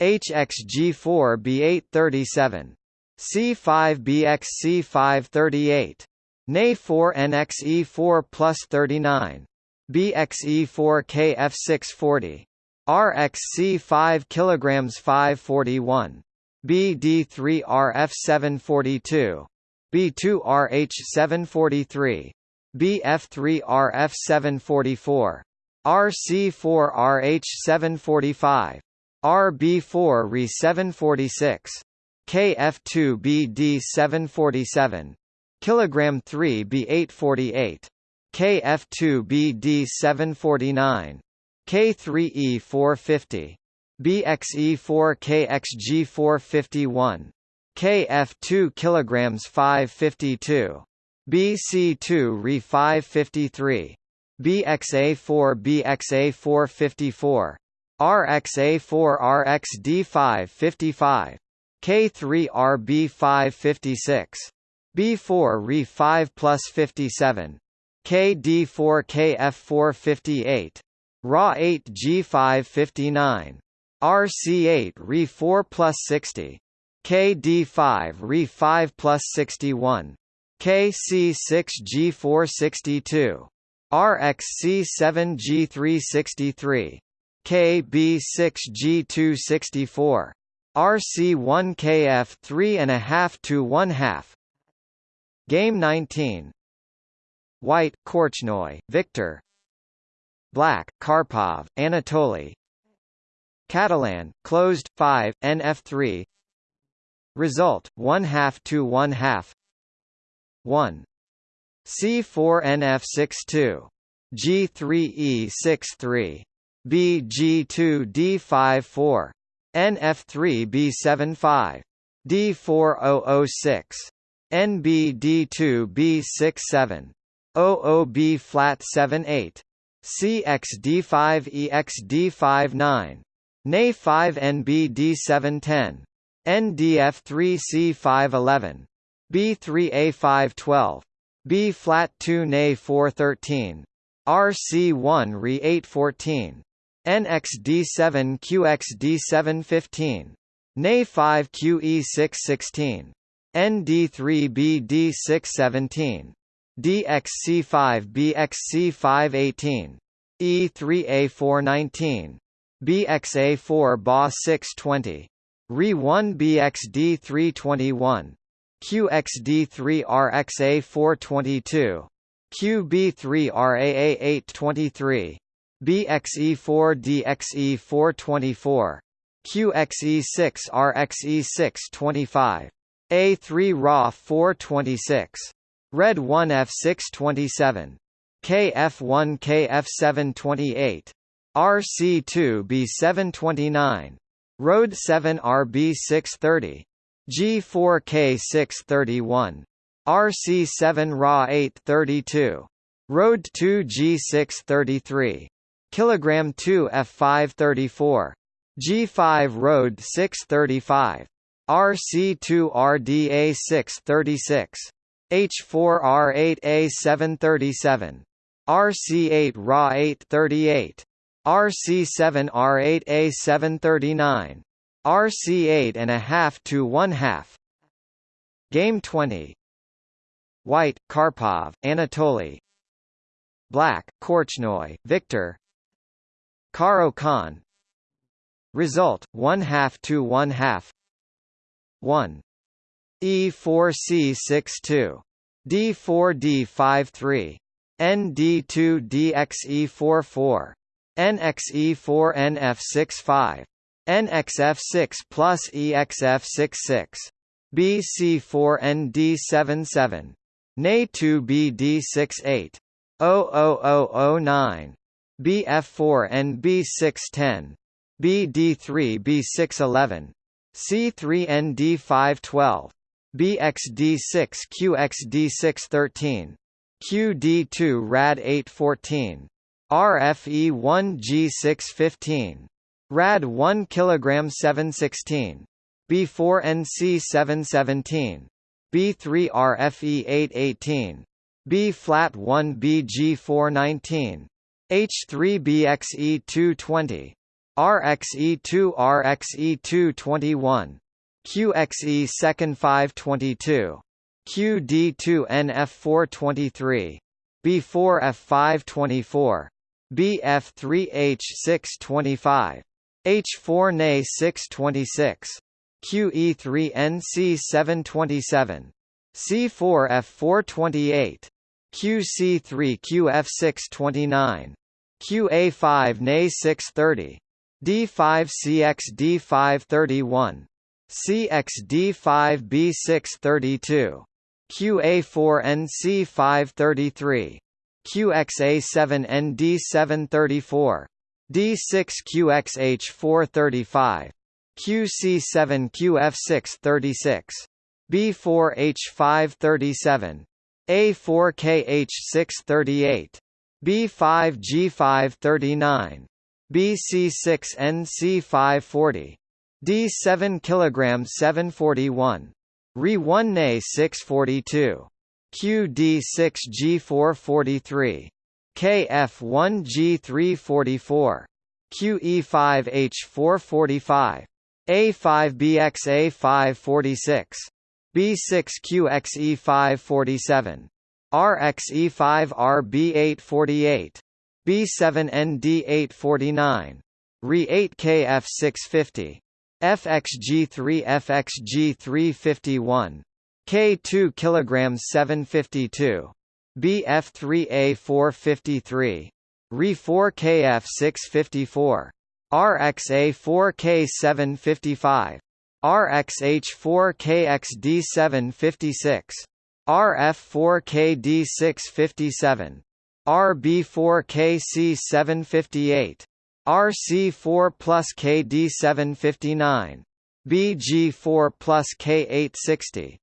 HXG4B837. C5BX C538. NA4NXE4 plus 39. BXE4 KF640. RXC 5 kg 541. BD3 RF 742. B2 RH 743. BF3 RF 744. RC4 RH 745. RB4 RE 746. KF2BD747 kilogram 3B848 KF2BD749 K3E450 BXE4KXG451 KF2 kilograms 552 BC2 Re 553 BXA4 BXA454 RXA4 RXD555 K3RB 556. B4 Re 5 plus 57. KD4 KF 458. RA8 G559. RC8 Re 4 plus 60. KD5 Re 5 plus 61. KC6 G462, RXC7 G363, KB6 G264. RC1 KF 3.5 to 1 half. Game 19. White, Korchnoi, Victor. Black, Karpov, Anatoly. Catalan, closed, 5, NF3. Result, 1 half to 1 half. 1. C4NF62. G3E63. BG2D54. NF3B75. D4006. NBD2B67. OOB flat 78. CXD5EXD59. NA5NBD710. NDF3C511. B3A512. B flat 2 Na 413. RC1 Re 814. NXD7 QXD715. Na 5 QE616. ND3 BD617. DXC5 BXC518. E3A419. BXA4 BA620. Re1 BXD321. QXD3RXA422. QB3RAA823. BXE4DXE424. QXE6RXE625. A3 RA 426. Red 1 F627. KF1 KF728. RC2 B729. Road 7 RB630. G4K631. RC7 Ra 832. Road 2 G633. Kilogram 2 F534. G5 Road 635. RC2 RDA 636. H4 R8A 737. RC8 Ra 838. RC7 R8A 739. RC8 and a half to one half. Game 20. White, Karpov, Anatoly. Black, Korchnoi, Victor. Caro-Kann. Result: one half to one half. One. E four C six two D four D five three ND2DXE44. NXE4NF65. NXF6 plus EXF66. BC4ND77. NA2BD68. 00009. BF4NB610. BD3B611. C3ND512. BXD6QXD613. QD2 RAD814. RFE1G615. Rad 1 kg 716. B4NC 717. B3 RFE 818. B flat 1 BG 419. H3BXE220 RXE2 RXE221 QXE second 522 QD2 NF423 B4F524 BF3H625 H4 NA 626 QE3 NC727 C4F428 QC3 QF629 QA5 NA 630 D5CX D531 CXD5 B632 QA4 NC533 QXA7 ND734 D6 QXH435 QC7 QF636 B4H537 A4KH638 B5G539 BC6NC540 D7 kg 741 Re1 Na 642 QD6G443 KF1G344 QE5H445 A5BXA546 B6QXE547 RXE5RB848 B7ND849 Re8KF650 FXG3 FXG351 K2 kg 752 BF3A453 Re4KF654 RXA4K755 RXH4KXD756 RF4KD657 RB4KC758 RC4 plus KD759 BG4 plus K860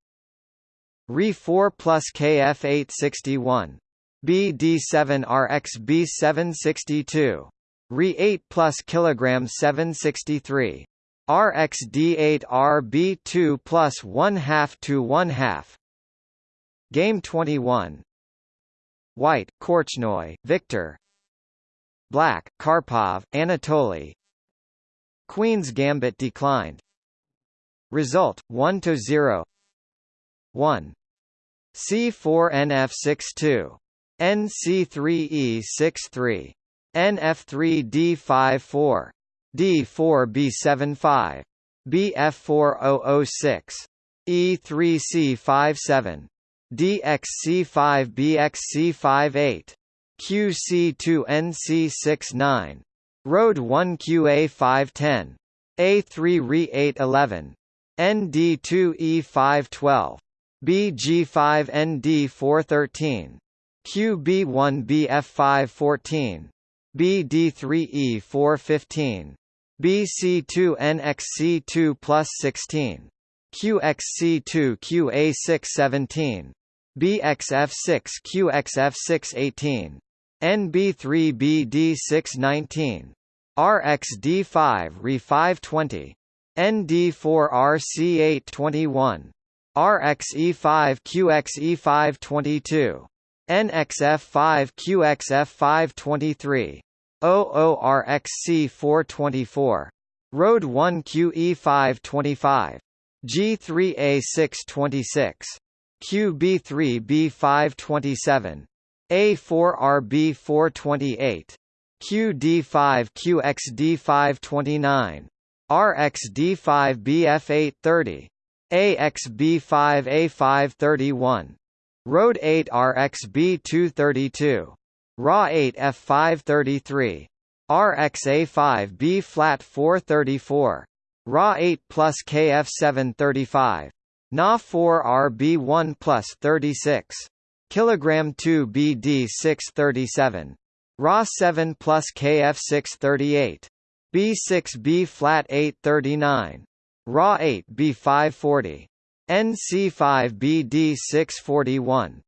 Re4 plus KF861 BD7RX B762 Re8 plus kilogram 763 RXD8 RB2 plus 1 half to 1 half Game 21 White, Korchnoi, Victor. Black, Karpov, Anatoly. Queen's Gambit declined. Result 1 to 0 1 C4NF62 NC3E63 NF3D54 D4B75 BF4006 E3C57 DXC5BXC58 QC2NC69 Road 1 QA510 A3 Re811 ND2E512 BG5ND413 QB1BF514 BD3E415 BC2NXC2 plus 16 QXC2 QA617 BXF6 QXF618 NB3BD619 RXD5 Re520 ND4RC821 RXE5 QXE522 NXF5 QXF523 OORXC424 Road 1 QE525 G3A626 QB3B527 A4RB428 QD5QXD529 RXD5BF830 AXB5A531 Road 8 RXB232 RA 8 F533 RXA5B flat 434 RA 8 plus KF735 Na 4 RB1 plus 36 kilogram 2 BD 637 RA 7 plus KF638 B6B flat 839 RA 8 B540 NC5 BD641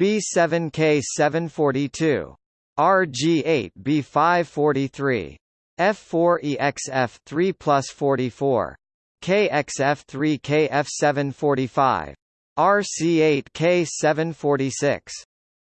B7K 742 RG8 B543 F4EXF 3 plus 44 KXF 3 KF 745 RC8 K 746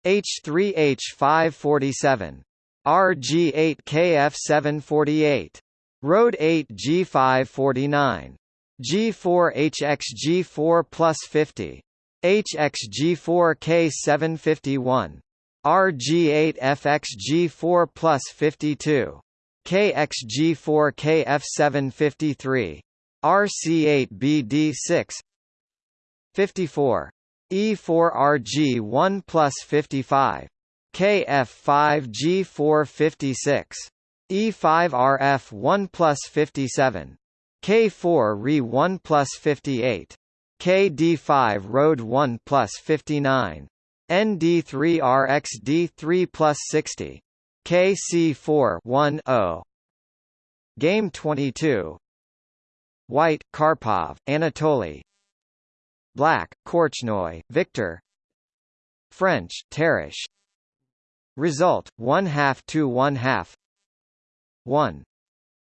H3H 547 RG8 KF748. Road 8 G549. G4 HXG4 plus 50. HXG4 K751. RG8 FXG4 plus 52. KXG4 KF753. RC8 BD6 54. E4RG1 plus 55. KF5G456. E5RF1 plus 57. K4RE1 plus 58. KD5 Road 1 plus 59. ND3RXD3 plus 60. KC4 1 0. Game 22. White, Karpov, Anatoly. Black, Korchnoi, Victor. French, Tarrasch. Result: one half to one half. One.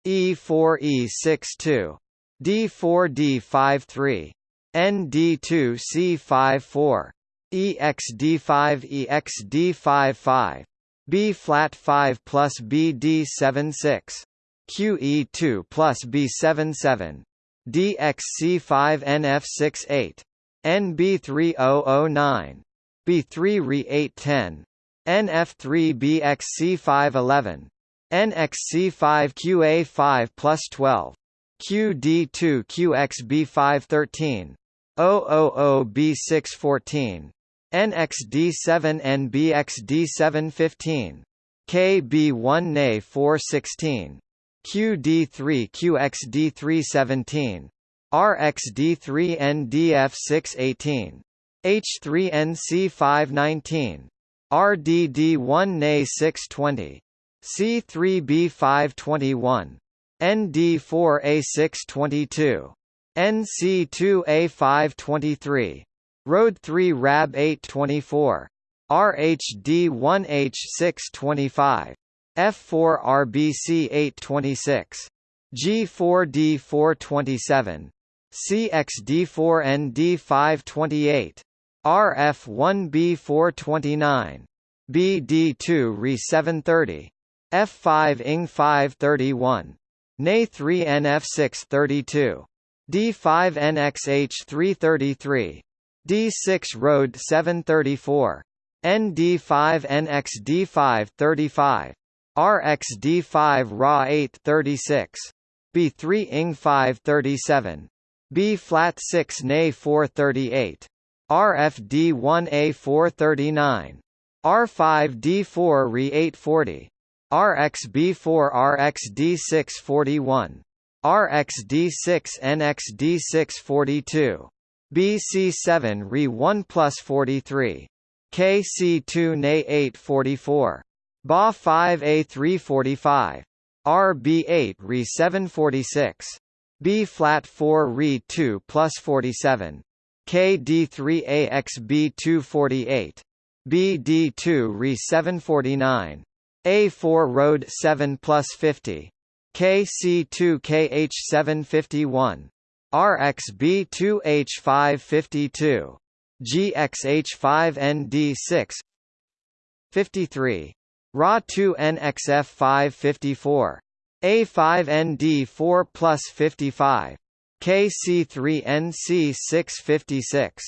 E4 E6 2. D4 D5 3. ND2 C5 4. EX D5 EX D5 5. B flat 5 plus B D7 6. QE2 plus B7 7. DX C5 NF 6 8. NB3009. B3 Re 8 10. NF3BXC511, NXC5QA5 plus 12, QD2QXB513, 000B614. NXD7NBXD715, KB1NA416, QD3QXD317, RXD3NDF618, H3NC519, RDD1 NA 620. C3B521. ND4 A622. NC2 A523. Road 3 RAB 824. RHD1 H625. F4 RBC 826. G4D 427. CXD4 ND 528. RF1B 429. BD2 Re 730. F5 ING 531. NA 3 NF 632. D5 NXH 333. D6 Road 734. ND5 NXD 535. RXD5 RA 836. B3 ING 537. B flat 6 NA 438. RFD1A439. R5D4 Re840. RXB4 RXD641. RXD6 NXD642. BC7 Re1 plus 43. KC2 Na844. BA5A345. RB8 Re746. B flat 4 Re2 plus 47. KD3AXB248. BD2 Re 749. A4 Road 7 plus 50. KC2 KH751. RXB2H552. GXH5ND6 53. RA2NXF554. A5ND4 plus 55. KC3NC 656.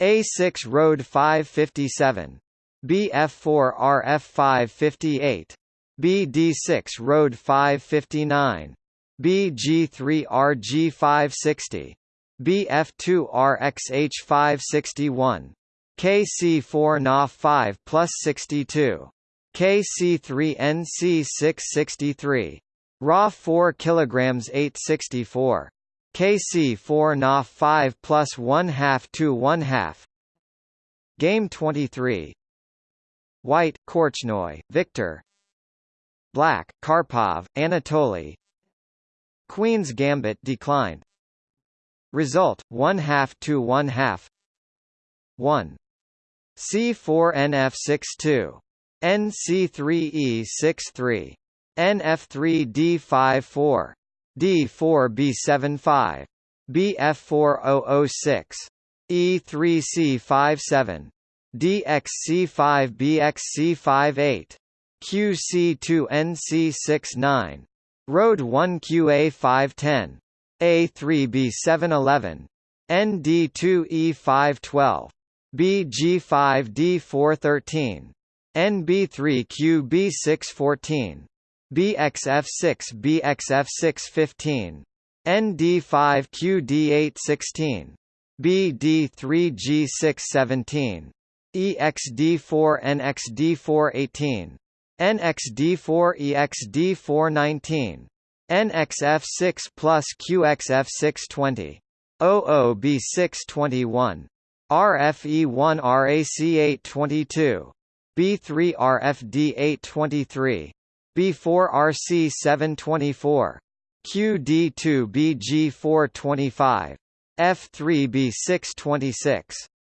A6 Road 557. BF4 RF 558. BD6 Road 559. BG3 RG 560. BF2 RXH 561. KC4 NA 5 plus 62. KC3 NC 663. Raw 4 kg 864. KC4 Na 5 plus 1 half to 1 half. Game 23. White, Korchnoi, Victor. Black, Karpov, Anatoly. Queen's Gambit declined. Result: 1 half to 1 half. 1. C4 NF62. NC3E63. NF3D54. D4B75, BF4006, E3C57, DXC5BXC58, QC2NC69 Road 1 QA510 A3B711 ND2E512 BG5D413 NB3QB614 BXF6 BXF615 ND5QD816 BD3G617 EXD4NXD418 NXD4EXD419 NXF6 plus QXF620 OOB621 RFE1 RAC822 B3 RFD823 B4 RC724 QD2 BG425 F3 B626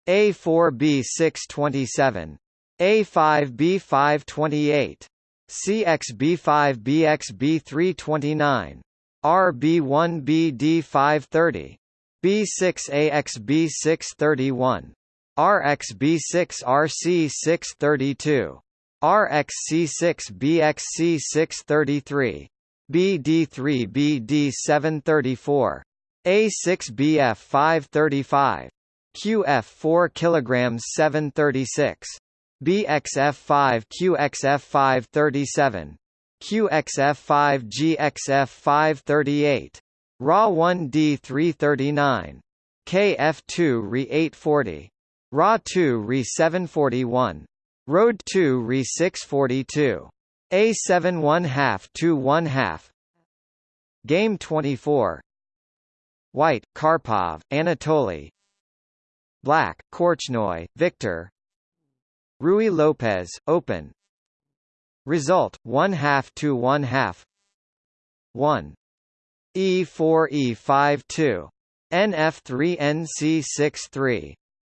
A4 B627 A5 B528 CXB5 BXB329 RB1 BD530 B6AX B631 RXB6 RC632 RXC6 BXC633 BD3 BD734 A6BF 535 QF 4 kg 736 BXF5 QXF537 QXF5 GXF538 RA1D339 KF2 Re840 RA2 Re741 Road 2 Re642 A7 1 half 2 1 half. Game 24 White, Karpov, Anatoly Black, Korchnoi, Victor. Ruy Lopez, Open. Result, 1 half to 1 half. 1. E4 E5 2. NF3 NC6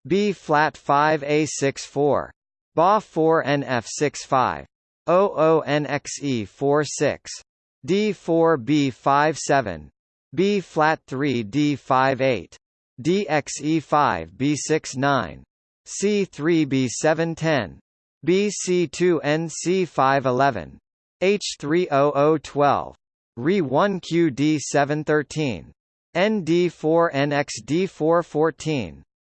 B flat 5 A6 4. BA 4 NF6 5. OO NXE 4 6. D4 B5 7. B flat 3 D5 8. DXE 5 B6 9. C3 B710 BC2 NC511 H30012 Re1 QD713 ND4 NXD414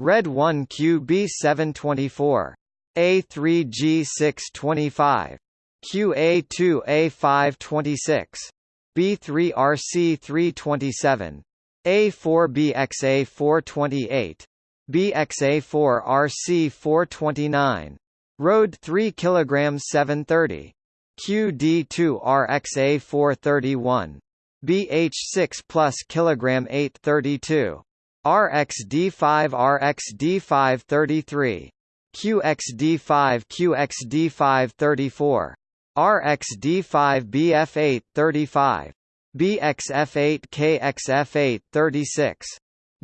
RAC819 RC1 BXC220 RXC2 NA 621 Road 2 RFD 822 QB3 RC 423 Red 1 QB 724 A3G 625 QA2 A 526 B3 RC 327 A4 BXA 428 BXA4 RC 429 Road 3 kg 730 QD2 RXA 431 BH6 plus kg 832 RXD5 RxD533 QXD5 QXD534 RXD5 BF8 35 BXF8 KXF8 36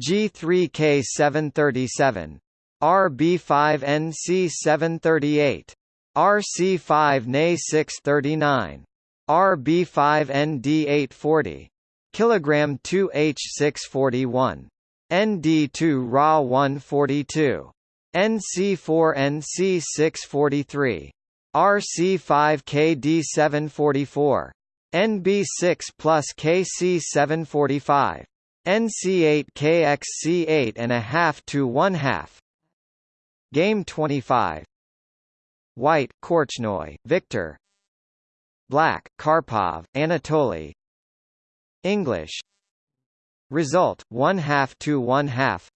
G3K737 RB5NC738 RC5NA639 RB5ND840 kilogram 2H641 ND2 RA142 NC4NC643 RC5KD744 NB6 plus KC745 NC8 KXC8 and a half to one half. Game 25. White, Korchnoi, Victor. Black, Karpov, Anatoly. English. Result one half to one half.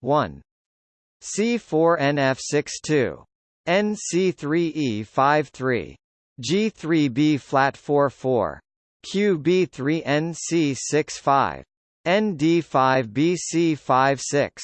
One. C four NF six two. NC three E five three. G three B flat four four. QB three NC six five. ND five BC five six.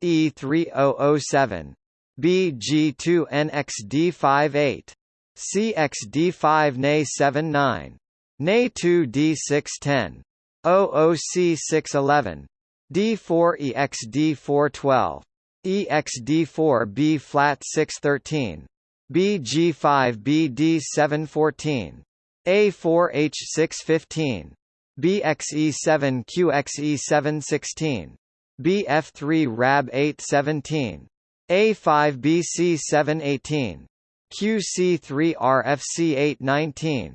E three O O seven. BG two NXD five eight. CXD five NA seven nine. NA two D six ten. OOC611. D4EXD412. EXD4B flat 613. BG5BD714. A4H615. BXE7QXE716. BF3 RAB 817. A5BC718. QC3RFC819.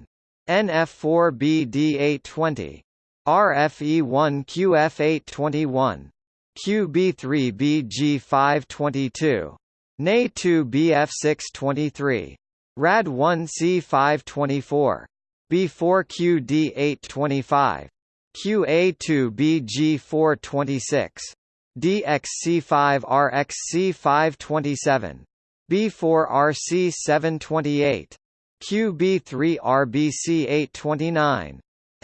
NF4BD820. RFE1QF821, QB3BG522, NA2BF623, RAD1C524, B4QD825, QA2BG426, DXC5RXC527, B4RC728, QB3RBC829,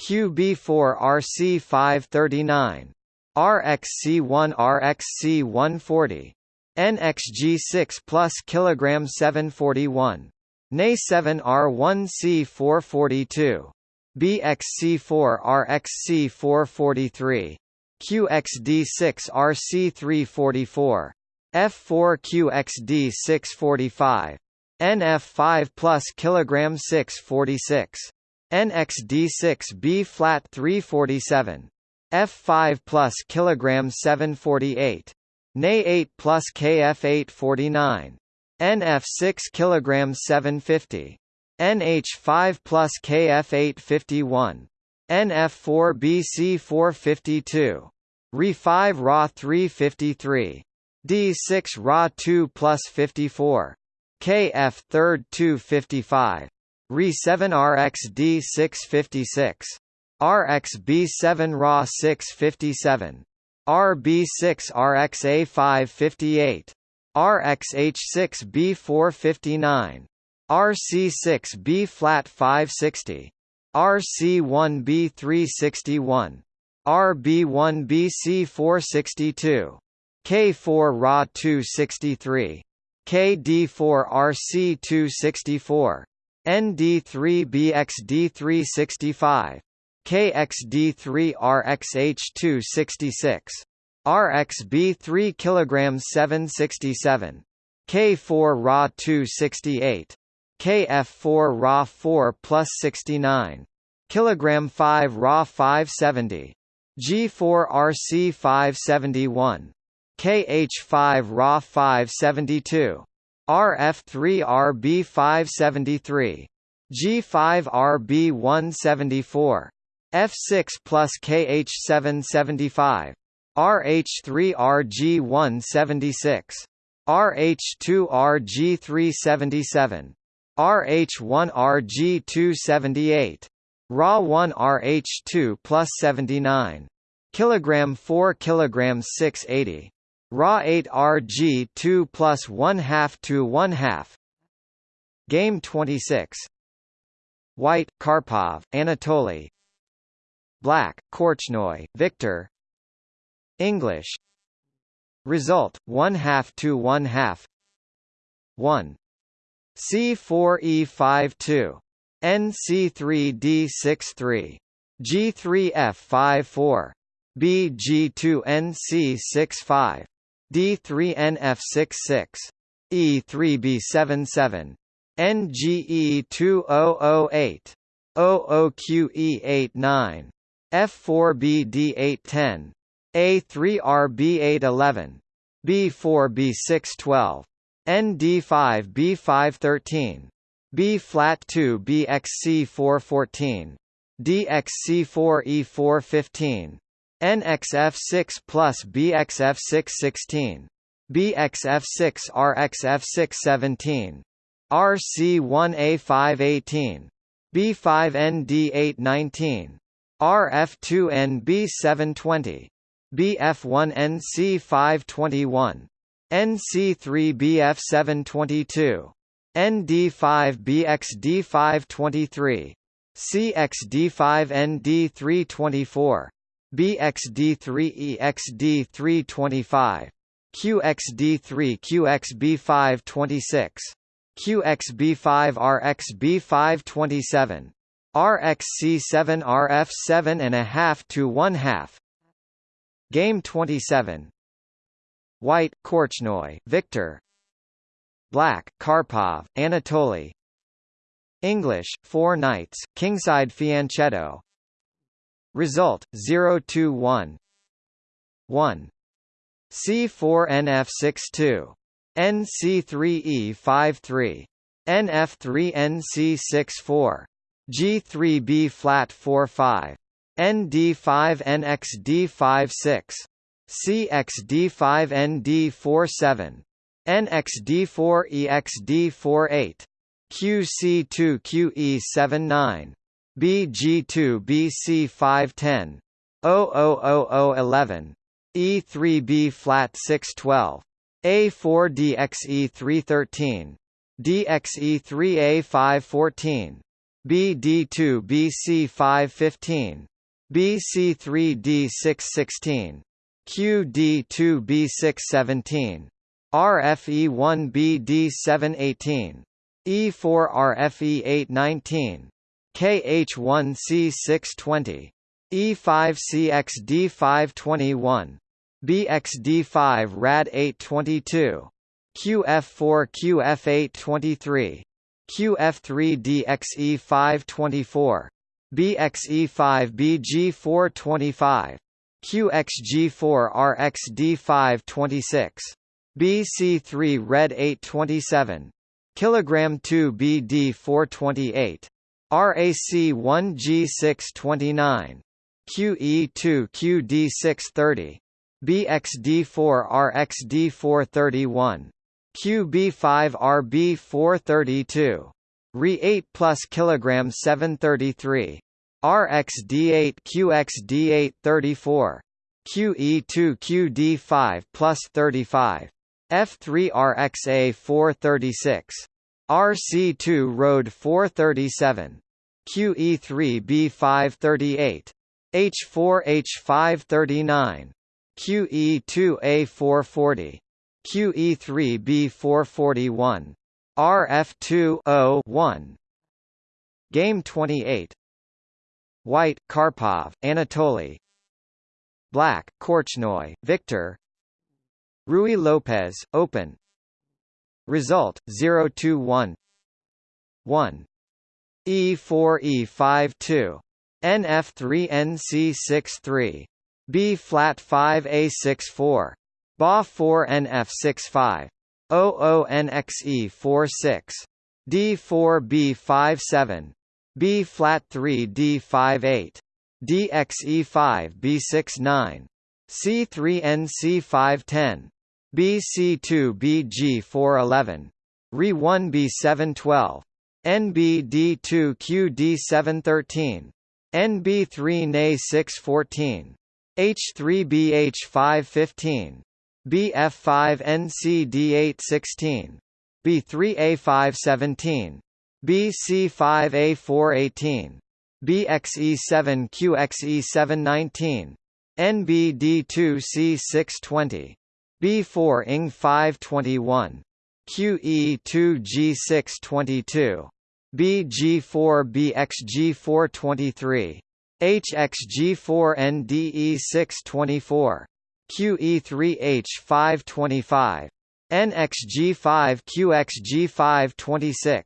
QE4KF8 37. B5AX B538. QB4 RC 539. RXC1 RXC 140. NXG6 plus kilogram 741. Na7 R1C 442. BXC4 RXC 443. QXD6 RC 344. F4 QXD 645. NF5 plus kilogram 646. NXD6 B flat 347. F5 plus kilogram 748. Na8 plus KF 849. NF6 kilogram 750. NH5 plus KF 851. NF4 BC 452. Re5 Ra 353. D6 Ra 2 plus 54. KF third 255. Re7 RXD656. RXB7 Ra 657. RB6 RXA558. RXH6B459. RC6B flat 560. RC1B361. RB1BC462. K4 Ra 263. KD4 RC264. ND3BXD365. KXD3RXH266. RXB3 kg 767. K4 Ra 268. KF4 Ra 4 plus 69. Kilogram 5 Ra 570. G4 RC 571. KH5 Ra 572. RF3 RB 573. G5 RB 174. F6 plus KH 775. RH3 RG 176. RH2 RG 377. RH1 RG 278. Ra1 RH2 plus 79. Kilogram 4 kilograms 680. Ra8 Rg 2 plus 1 half to 1 half. Game 26. White, Karpov, Anatoly. Black, Korchnoi, Victor. English. Result: 1 half to 1 half. 1. C4E52. NC3D63. G3F54. BG2NC65. D3NF66. E3B77. NGE2008. OOQE89. F4BD810. A3RB811. B4B612. ND5B513. B flat 2 BXC414. DXC4E415. NXF6 plus BXF616. BXF6 RXF617. RC1A518. B5ND819 RF2NB720 BF1NC521 NC3BF722 ND5BXD523 CXD5ND324 BXD3EXD325 QXD3QXB526 QXB5RXB527 RXC7RF7 and a half to one half. Game 27 White, Korchnoi, Victor. Black, Karpov, Anatoly. English, Four Knights, Kingside Fianchetto Result, 0-2-1 C4NF62. NC3E53. NF3NC64. G3B flat 45. ND5NXD56. CXD5ND47. NXD4EXD48. QC2QE79. BG2BC510. 00011. E3B flat 612. A4DXE313. DXE3A514. BD2BC515. BC3D616. QD2B617. RFE1BD718. E4RFE819. KH1C620. E5CXD521. BXD5 RAD822. QF4 QF823. QF3DXE524. BXE5 BG425. QXG4 RXD526. BC3 Red 827. Kilogram 2 BD428. RAC1 G629. QE2 QD630. BXD4 RXD431. QB5 RB432. Re8 plus kilogram 733. RXD8 QXD834. QE2 QD5 plus 35. F3 RXA 436. RC2 Road 437. QE3 B538. H4 H539. QE2 A440. QE3 B441. RF2 1 Game 28 White, Karpov, Anatoly Black, Korchnoi, Victor Ruy Lopez, Open Result, 0-2-1 1 E4E52 NF3NC63 B flat 5A64 BA4NF65 OONXE46 D4B57 B flat 3D58 DXE5B69 C3NC510 BC2BG411 RE1B712 NBD2QD713 NB3NA614 H3BH515 BF5NCD816 B3A517 BC5A418 BXE7QXE719 NBD2C620 B4ING521 QE2G622 BG4BXG423 HXG4NDE624 QE3H525 NXG5QXG526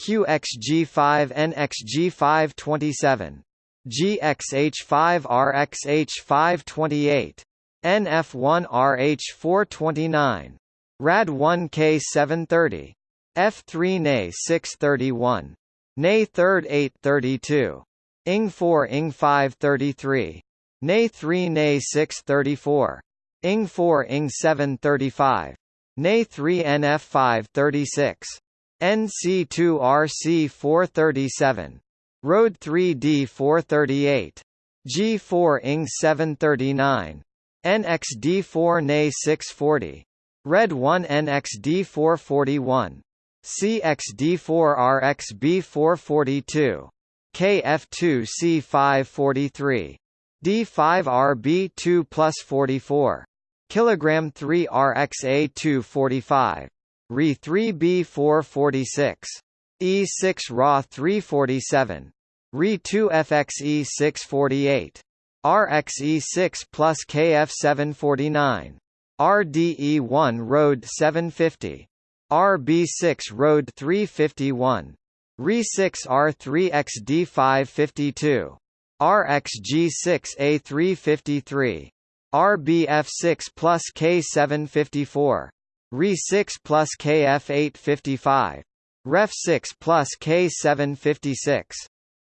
QXG5NXG527 GXH5RXH528 NF1RH429 RAD1K730 F3 NA 631 NA 3rd 832 ING4 ING 533 NA 3 NA 634 ING4 ING 735 NA 3 NF 536 NC2 RC 437 Road 3 D438. G4 ING 739. NXD4 NA 640. Red 1 NXD441. CXD4 RXB442. KF2 C543. D5RB2 plus 44. Kilogram 3 RXA245. Re3B446. E6 Ra 347. Re2 FXE648. RXE6 plus KF749. RDE1 Road 750. RB6 Road 351. Re6 R3XD552. RXG6A353. RBF6 plus K754. Re6 plus KF855. Ref6 plus K756.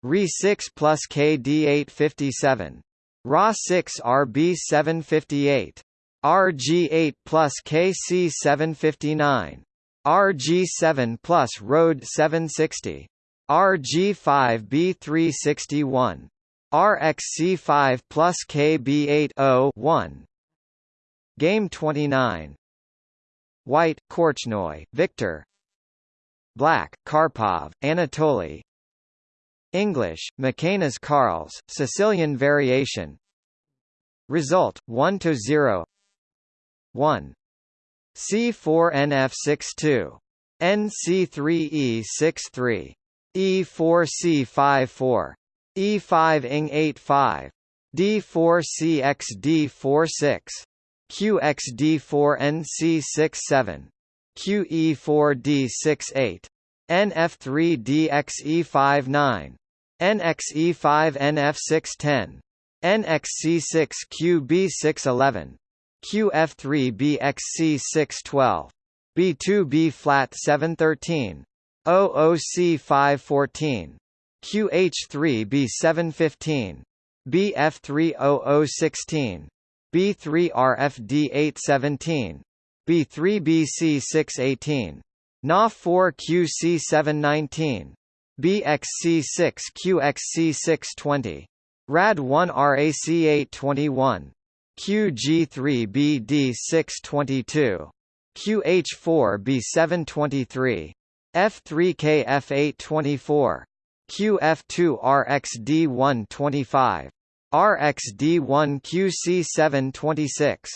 Re6 plus KD857. RA6 RB758. RG8 plus KC759. RG7 plus Road 760. RG5B361. RXC5 plus KB8 1 Game 29 White, Korchnoi, Victor. Black, Karpov, Anatoly. English, Mikenas-Carls, Sicilian variation. Result, 1 to 0 1 C4NF62 NC3E63 E4C54 E5 ing 85 D4CXD46 QXD4NC67 QE4D68 NF3DXE59 NXE5NF610 NXC6QB611 QF3BXC612 B2B flat 713 OOC514 QH3B715 BF30016 B3RFD817 B3BC618 NA4QC719 BXC6QXC620 RAD1RAC821 QG3BD622 QH4B723 F3KF824 QF2RXD125 RXD1QC726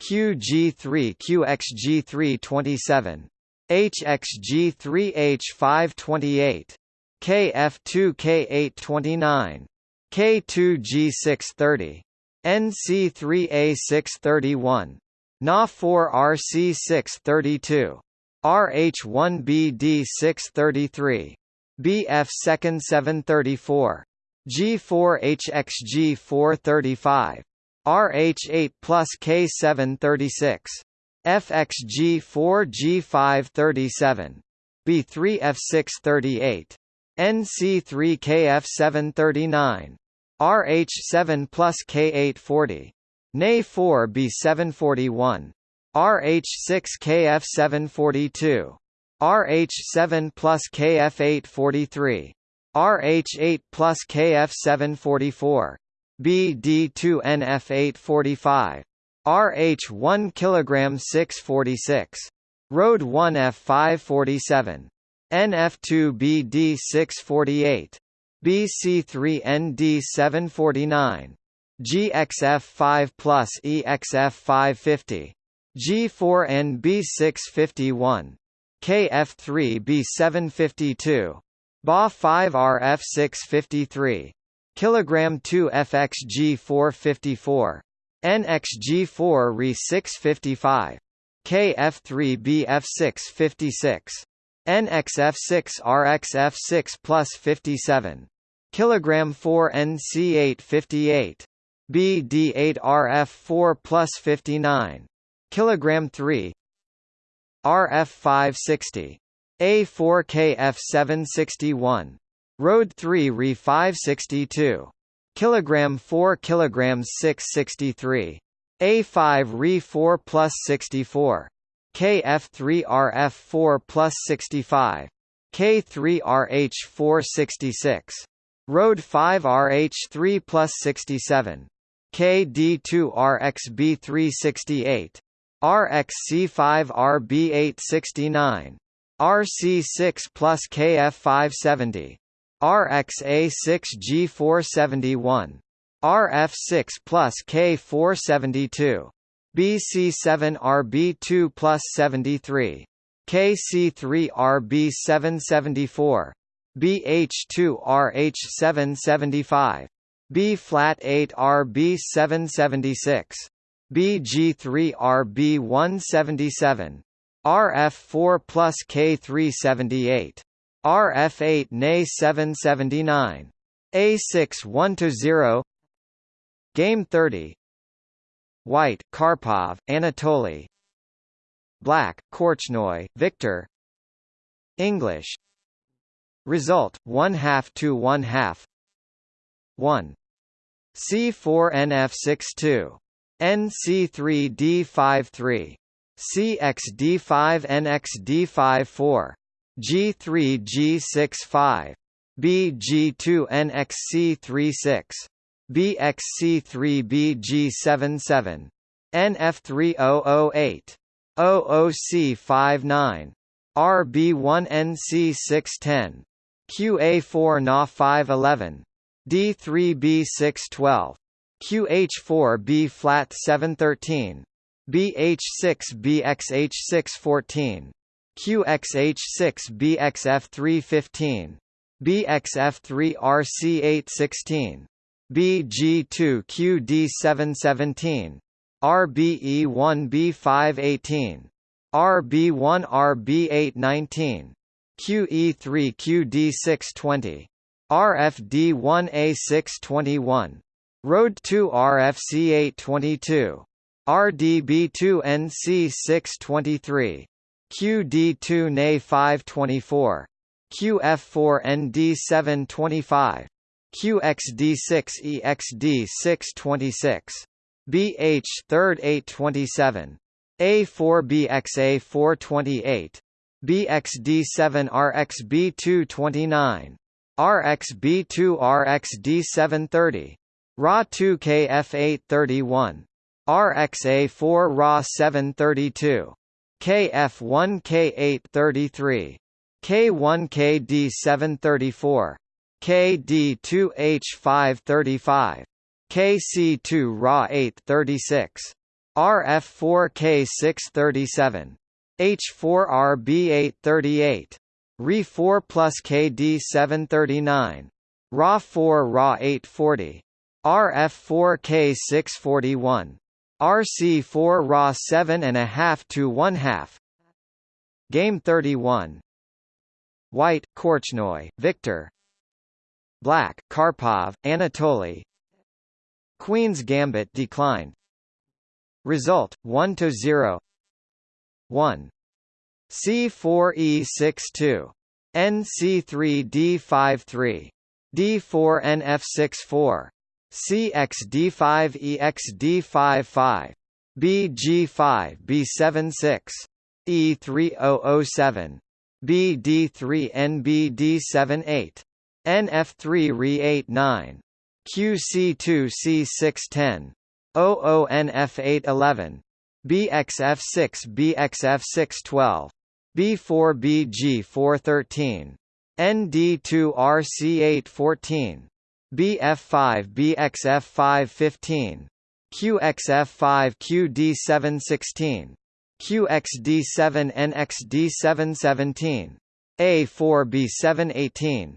QG3QXG327 HXG3H528 KF2K829 K2G630 NC3A631 Na4RC632 RH1BD633 BF second 734 G4HXG435 RH8 plus K736 FXG4G537 B3F638 NC3KF739 RH7 plus K840 NA4 B741 RH6 KF742 RH7 plus KF843 RH8 plus KF744 BD2NF845 RH1 kg 646 Road 1 F547 NF2 BD648 BC3ND749 GXF5 plus EXF550 G4NB651 KF3B752 BA5RF653 kilogram 2 FXG454 NXG4 Re655 KF3BF656 NXF6 RXF6 plus 57 kilogram 4 NC858 BD8RF4 plus 59 kilogram 3 RF560 A4KF761 Road 3 Re 562 kilogram 4 kilograms 663 A5 Re 4 plus 64 KF3 RF4 plus 65 K3 RH466 Road 5 RH3 plus 67. KD2 RXB368. RXC5 RB869. RC6 plus KF570. RXA6G471. RF6 plus K472. BC7RB2 plus 73. KC3RB774. BH2RH775. B flat 8 RB776. BG3RB177. RF4 plus K378. RF8 NA 779. A6 1 to 0. Game 30. White, Karpov, Anatoly. Black, Korchnoi, Victor. English. Result: 1 half to 1 half. 1. C4NF62. NC3D53. CXD5NXD54. G3G65. BG2NXC36. BXC3BG77. NF3008. OOC59. RB1NC610. QA4 Na511. D3B612. QH4B flat 713. BH6BXH614. QXH6BXF315. BXF3RC816. BG2QD717. RBE1B518. RB1RB819. QE3QD620. RFD1A621. Road 2 RFC822. RDB2NC623. QD2NA524. QF4ND725. QXD6EXD626. BH 3rd 827. A4BXA428. BXD7RXB229. RXB2RXD730. RA2KF831. RXA4 RA732. KF1K833. K1KD734. KD2H535. KC2 RA836. RF4K637. H4RB838. RE4 plus KD739. RA4 RA840. RF4K641. RC4 Ra 7 and a half to 1 half. Game 31. White, Korchnoi, Victor. Black, Karpov, Anatoly. Queen's Gambit declined. Result: 1 to 0. 1. C4E62. NC3D53. D4NF64. CXD5EXD55. BG5B76. E3007. BD3NBD78. NF3RE89. QC2C610. OONF811. BXF6 BXF612. B4BG413. ND2RC814. BF5 BXF515. QXF5 QD716. QXD7 NXD717. A4B718.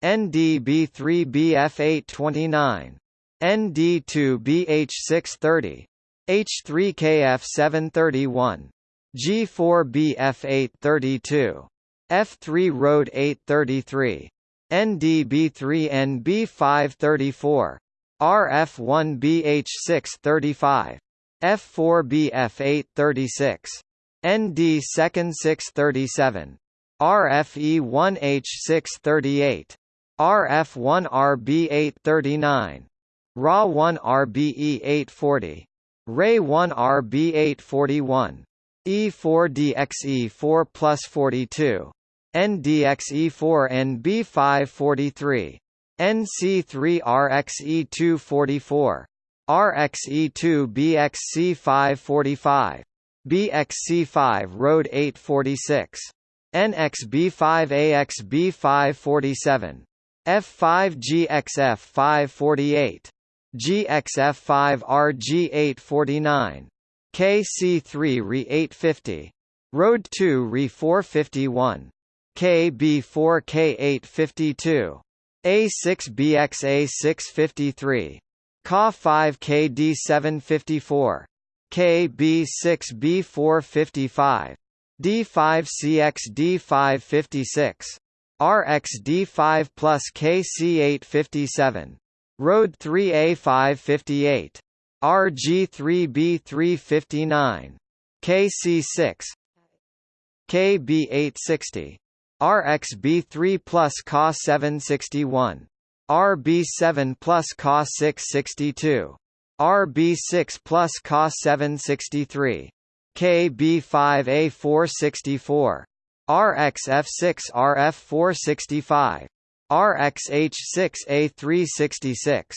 KD3 RCE 825. Re1 G626. Re2 F627. Ray1 BH628. NDB3 BF829. ND2 BH630. H3KF731. G4 BF832. F3 Road 833. NDB3 NB534. RF1BH635. F4BF836. ND second 637. RFE1H638. RF1RB839. RA1RBE840. RAY1RB841. E4DXE4 plus 42. NDXE4NB543. NC3RXE244. RXE2BXC545. BXC5 Road 846. NXB5AXB547. F5GXF548. GXF5RG849. KC3 RE850. Road 2 RE451. KB4K852. A6BX A653. KA5KD754. KB6B455. D5CX D556. RX D5 plus KC857. Road 3A558. RG3B359. KC6 KB860 RXB3 plus CA761 RB7 plus CA662 RB6 plus CA763 KB5A464 RXF6 RF465 RXH6A366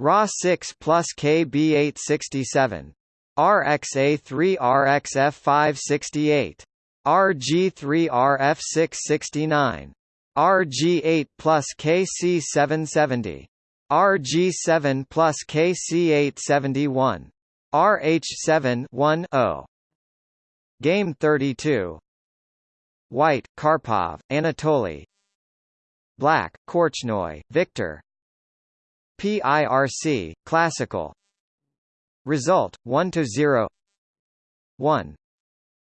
RA6 plus KB867 RXA3 RXF568 RG3 RF669 RG8 plus KC770 RG7 plus KC871 RH7 1 0 Game 32 White, Karpov, Anatoly. Black, Korchnoi, Victor. PIRC, Classical. Result, 1 to 0 1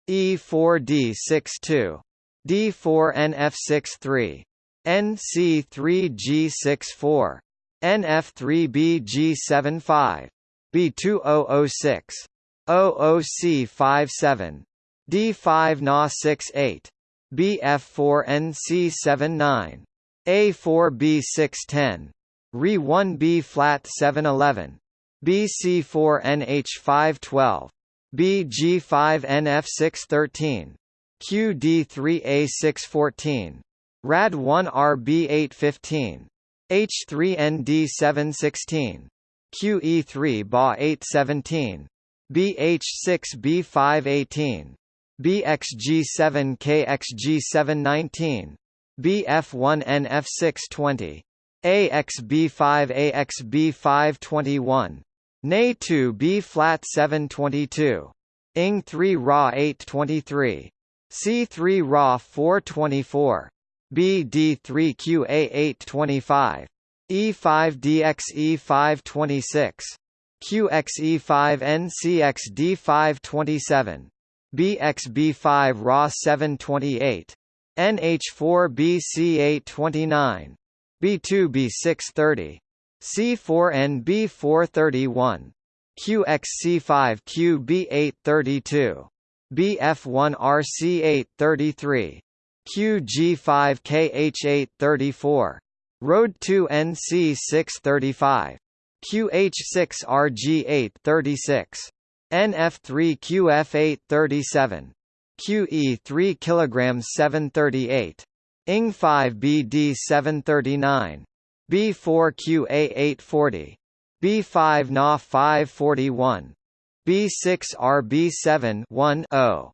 E4D62 D4NF63 NC3G64 NF3BG75 B2006 OOC57 D5 Na68 BF4NC79 A4B610 Re1B flat 711 BC4NH512 BG5NF613 QD3A614 RAD1RB815 H3ND716 QE3BA817 BH6B518 BXG7KXG719 BF1NF620 AXB5AXB521 NA2 B flat 722 ING 3 Ra 823 C3 Ra 424 BD3 QA 825 E5 DXE 526 QXE5 NCXD 527 BXB5 Ra 728 NH4 BC 829 B2 B630 C4 NB431 QXC5 QB832 BF1RC833 QG5KH834 Road 2 NC635 QH6RG836 NF3QF837 QE3 kg 738 ING5 BD739 B4QA840 B5 Na 541 B6 RB7 1 0